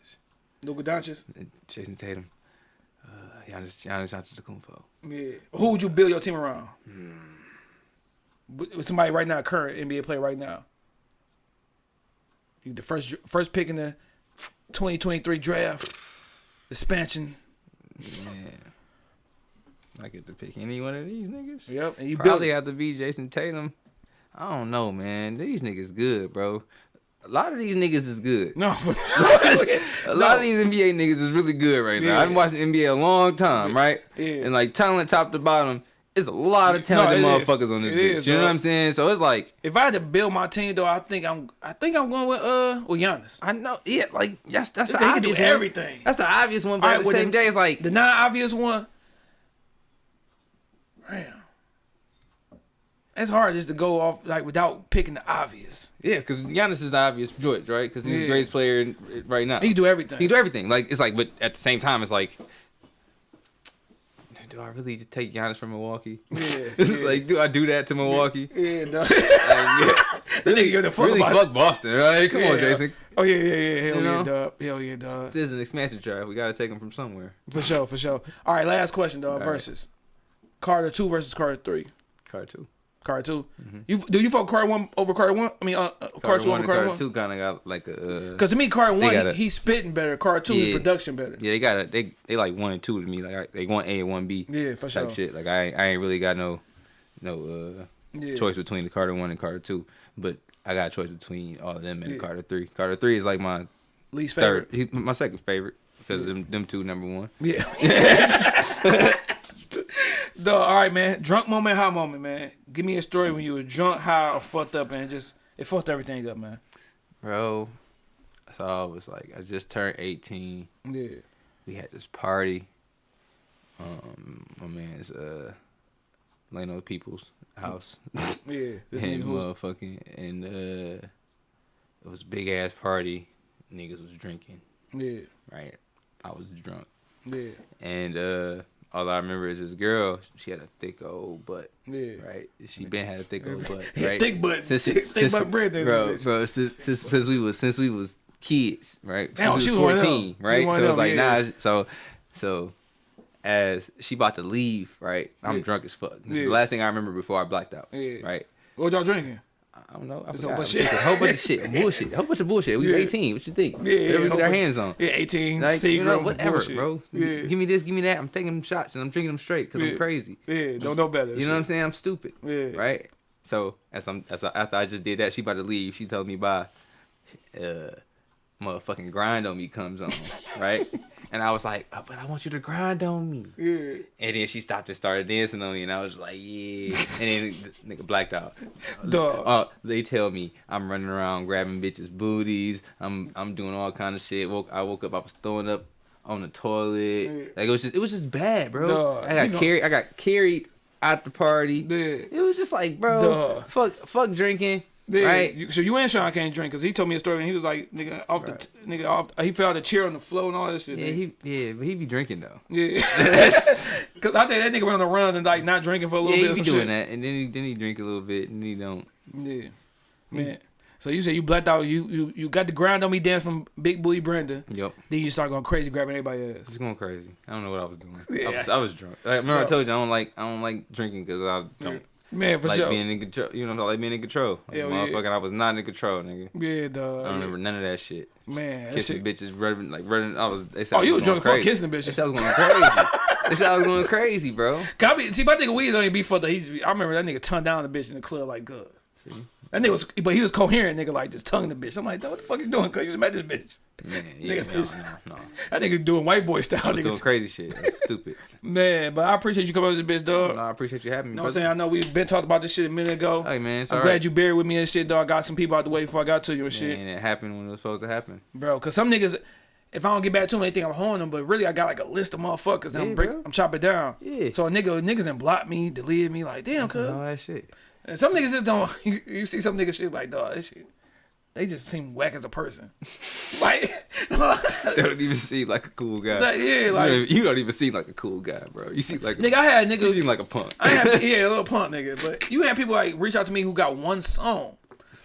Luka Doncic. Jayson Tatum. Uh, Giannis, Giannis Antetokounmpo. Yeah. Who would you build your team around? With Somebody right now, current NBA player right now. You the first first pick in the 2023 draft, expansion. Yeah. I get to pick any one of these niggas. Yep, and you build. Probably have to be Jayson Tatum. I don't know, man. These niggas good, bro. A lot of these niggas is good. No, <laughs> a lot of these NBA niggas is really good right now. Yeah. I've been watching NBA a long time, right? Yeah. And like talent top to bottom, it's a lot of talented is. motherfuckers on this It bitch. is, you know what I'm saying? So it's like if I had to build my team though, I think I'm I think I'm going with uh with Giannis. I know, yeah, like that's that's the can do obvious one. everything. That's the obvious one, but All at the same day, it's like The non-obvious one. Damn. It's hard just to go off like without picking the obvious. yeah, because Giannis is the obvious choice, right? Because he's Yeah. the greatest player right now. He can do everything. He can do everything. Like it's like, but at the same time, it's like, do oh, I really just take Giannis from Milwaukee? Yeah, <laughs> yeah. like, do I do that to Milwaukee? Yeah, <laughs> no. Like, <laughs> yeah. really give a fuck really fuck Boston, right? Come on, Yeah. Jayson. Oh yeah, yeah, yeah. Hell You yeah, know? dog. Hell yeah, dog. This is an expansion draft. We gotta take him from somewhere. For sure, for sure. All right, last question, dog. right. Versus Carter two versus Carter three. Card two. Carter 2 You do you fuck Carter one over Carter one? I mean, uh, uh, Carter, Card two one over and Carter card one. two kind of got like a. Uh, Because to me, Carter one, gotta- he, he's spitting better. Carter two, Yeah. production better. yeah, they got a they they like one and two to me. Like I, they want A and one B Yeah, for type sure. shit. Like I I ain't really got no no uh Yeah. choice between the Carter one and Carter two, but I got a choice between all of them and Yeah. Carter three. Carter three is like my Least third, favorite. he, my second favorite because them them two number one. Yeah. <laughs> <laughs> Dog, all right, man. Drunk moment, high moment, man. Give me a story when you were drunk, high, or fucked up, and just it fucked everything up, man. Bro, so I was like, I just turned eighteen. Yeah. We had this party. Um, my man's uh, Leno People's house. <laughs> Yeah. This and motherfucking and uh it was a big ass party. Niggas was drinking, yeah, right? I was drunk. yeah, And uh all I remember is this girl. She had a thick old butt. Yeah. Right. She been had a thick old butt. <laughs> Right. thick butt. Since she, Thick since, butt Brandon. bro, bro. Since, since since we was since we was kids, right? Damn, since she was one was of fourteen, She right? So one it's like them, nah. So so as she about to leave, right? I'm Yeah. drunk as fuck. This is the last thing I remember before I blacked out. Yeah. Right. What y'all drinking? I don't know. I It's a whole bunch of shit. a whole bunch of shit, bullshit, a whole bunch of bullshit. We Yeah. was 18. What you think? Yeah, Whatever we whole get our hands on. Yeah, 18, Like, you know, Seagram, whatever, bullshit. bro. Yeah. Give me this, give me that. I'm taking them shots and I'm drinking them straight because Yeah. I'm crazy. Yeah, don't know better. You know what I'm saying? I'm stupid. Yeah. Right. So as I'm as I, after I just did that, she about to leave. She told me bye. Uh, motherfucking grind on me comes on, right? <laughs> And I was like, oh, but I want you to grind on me. Yeah. And then she stopped and started dancing on me, and I was like, yeah. And then <laughs> the nigga blacked out. Dog. Oh, they tell me I'm running around grabbing bitches' booties. I'm I'm doing all kind of shit. Woke I woke up, I was throwing up on the toilet. Like it was just it was just bad, bro. Dog, I got you know- carried. I got carried out the party. Yeah. It was just like, bro, Dog. fuck, fuck drinking, Yeah, right? you- so you and Sean can't drink because he told me a story and he was like, nigga, off the t- nigga off. He fell out the chair on the floor and all that shit. yeah, nigga. he yeah, but he be drinking though. Yeah, <laughs> <laughs> because I think that nigga went on the run and like not drinking for a little he bit. or be doing shit. that, and then he then he drink a little bit, and he don't. Yeah, man. So you said you blacked out. You you you got the grind on me dance from Big Booty Brenda. Yep, Then you start going crazy, grabbing everybody ass. just going crazy. I don't know what I was doing. I, Yeah. was, I was drunk. Like, remember I told you I don't like I don't like drinking because I don't Man, for like sure. being in control. You know, like being in control. Like, yeah. motherfucking, I was not in control, nigga. yeah, dog. I don't remember none of that shit. Man, Kissing shit. bitches, running like running. I was. They said Oh, you was drunk. Crazy. kissing They bitches. said I was going crazy. they said I was going crazy, bro. <laughs> Be, see, my nigga don't even be for the. He's, I remember that nigga turned down the bitch in the club like good. That nigga was, but he was coherent, nigga, like just tonguing the bitch. I'm like, what the fuck you doing? Cause you just met this bitch. Man, <laughs> yeah, Nigga, no, no, no. <laughs> That nigga doing white boy style, I was doing crazy shit. That's stupid. <laughs> Man, but I appreciate you coming on this bitch, dog. No, I appreciate you having me. You know what I'm saying? I know we've been talking about this shit a minute ago. Hey man, I'm glad right. you buried with me and shit, dog. Got some people out the way before I got to you and shit. Man, it happened when it was supposed to happen. Bro, cause some niggas, if I don't get back to them, they think I'm holding them. But really, I got like a list of motherfuckers that I'm break, bro. I'm chopping down. Yeah. So a nigga, niggas and block me, delete me, like damn, cuz. All that shit. And some niggas just don't. <laughs> You, you see some niggas shit like dog, this shit. They just seem whack as a person. <laughs> like, <laughs> They don't even seem like a cool guy. Like, yeah, you, don't like- even, you don't even seem like a cool guy, bro. You seem like a, nigga, I had niggas. you seem like a punk. I had yeah, a little punk nigga. But you had people like reach out to me who got one song.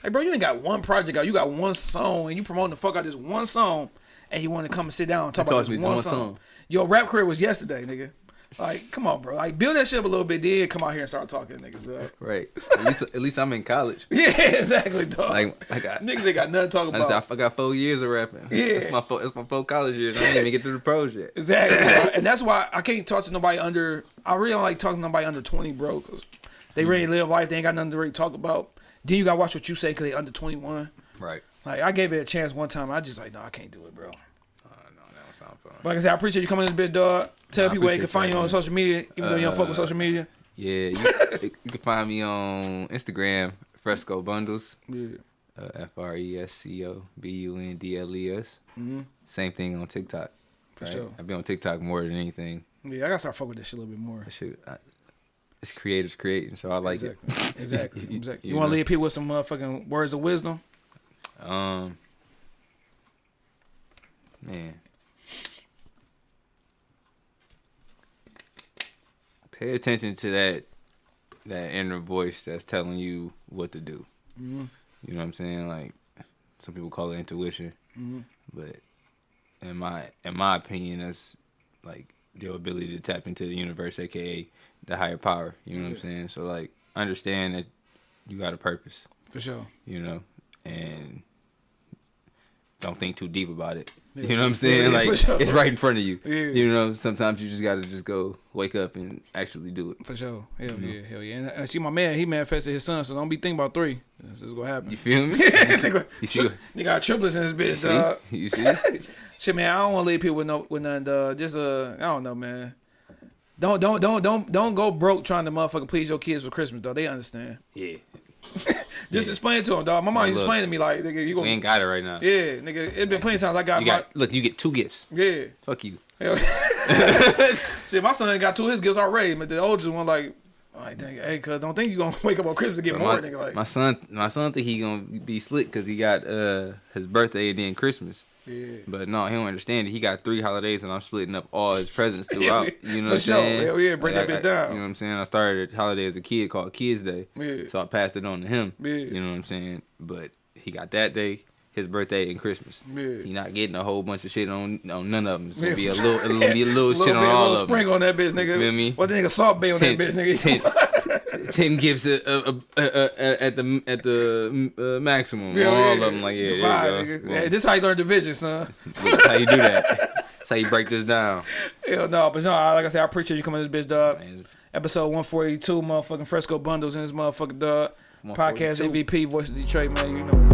Like, bro, you ain't got one project out. You got one song, and you promoting the fuck out this one song, and you want to come and sit down and talk about this one one song. song. Your rap career was yesterday, nigga. Like, come on, bro. Like, build that shit up a little bit, then come out here and start talking to niggas, bro. <laughs> Right. At least, at least I'm in college. <laughs> Yeah, exactly, dog. Like, I got. niggas ain't got nothing to talk I, about. said, I got four years of rapping. Yeah. That's my four, that's my four college years. I didn't even get through the pros yet. Exactly, <laughs> and that's why I can't talk to nobody under. I really don't like talking to nobody under twenty, bro, because they really live life. They ain't got nothing to really talk about. Then you gotta watch what you say because they under twenty one. Right. Like I gave it a chance one time. I just like, no, I can't do it, bro. Oh, no, that don't sound fun. But like I said, I appreciate you coming in this bitch, dog. Tell people where you can find you on social media, even though you don't fuck with Uh, social media. Yeah, you, you can find me on Instagram, Fresco Bundles, Yeah. uh, F R E S C O B U N D L E S. Same thing on TikTok. Mm-hmm. For right? sure. I be on TikTok more than anything. Yeah, I gotta start fucking with this shit a little bit more. Shit, I, it's creators creating, so I like exactly. it. Exactly. <laughs> Exactly. you You want to leave people with some motherfucking words of wisdom? Um, man, pay attention to that that inner voice that's telling you what to do. Mm-hmm. You know what I'm saying? Like some people call it intuition, Mm-hmm. but in my in my opinion, that's like your ability to tap into the universe, aka the higher power. You know what I'm saying? So like, understand that you got a purpose For sure. you know, and don't think too deep about it. Yeah. You know what I'm <laughs> saying? yeah, like sure. it's right in front of you. Yeah. You know, sometimes you just gotta just go wake up and actually do it. For sure. Hell Mm-hmm. yeah. Hell yeah. And I see my man, he manifested his son, so don't be thinking about three. This is gonna happen. You feel me? <laughs> nigga, you see? nigga got triplets in his bitch, See? dog. You see? <laughs> Shit, man, I don't want to leave people with no with nothing. Uh, just uh, I don't know, man. Don't don't don't don't don't go broke trying to motherfucking please your kids for Christmas, though. They understand. Yeah. <laughs> Just explain it to him, dog. My mom used to explain to me like, nigga, you We gonna ain't got it right now. yeah, nigga. It been plenty of times I got You my got look. You get two gifts. yeah. Fuck you. <laughs> See, my son got two of his gifts already, but the oldest one like, Like, dang, hey, cuz don't think you gonna <laughs> wake up on Christmas and get more, my, nigga. Like, my son, my son think he gonna be slick because he got uh his birthday and then Christmas. Yeah. But no, he don't understand it. He got three holidays, and I'm splitting up all his presents <laughs> throughout. you know For what I'm sure. saying? Hell yeah, break that I- bitch down. You know what I'm saying? I started a holiday as a kid called Kids Day, Yeah. so I passed it on to him. Yeah. You know what I'm saying? But he got that day, his birthday, and Christmas. Yeah. He not getting a whole bunch of shit on on none of them. It's gonna Yeah, be a little, gonna be a <laughs> little, shit on a all little of them. sprinkle on that bitch, nigga. Feel me? What the nigga Salt Bae on Ten, that bitch, nigga? ten, <laughs> ten gifts at, uh, uh, uh, at the at the uh, maximum. Yeah, all yeah, of them, like yeah, Divide, there you go. Hey, this how you learn division, son. That's how you do that. <laughs> That's how you break this down. Hell no, but no, like I said, I appreciate you coming to this bitch, dog. Man, Episode 142, motherfucking Fresco Bundles in this motherfucking dog. Podcast 142. MVP, Voice of Detroit, man. You know.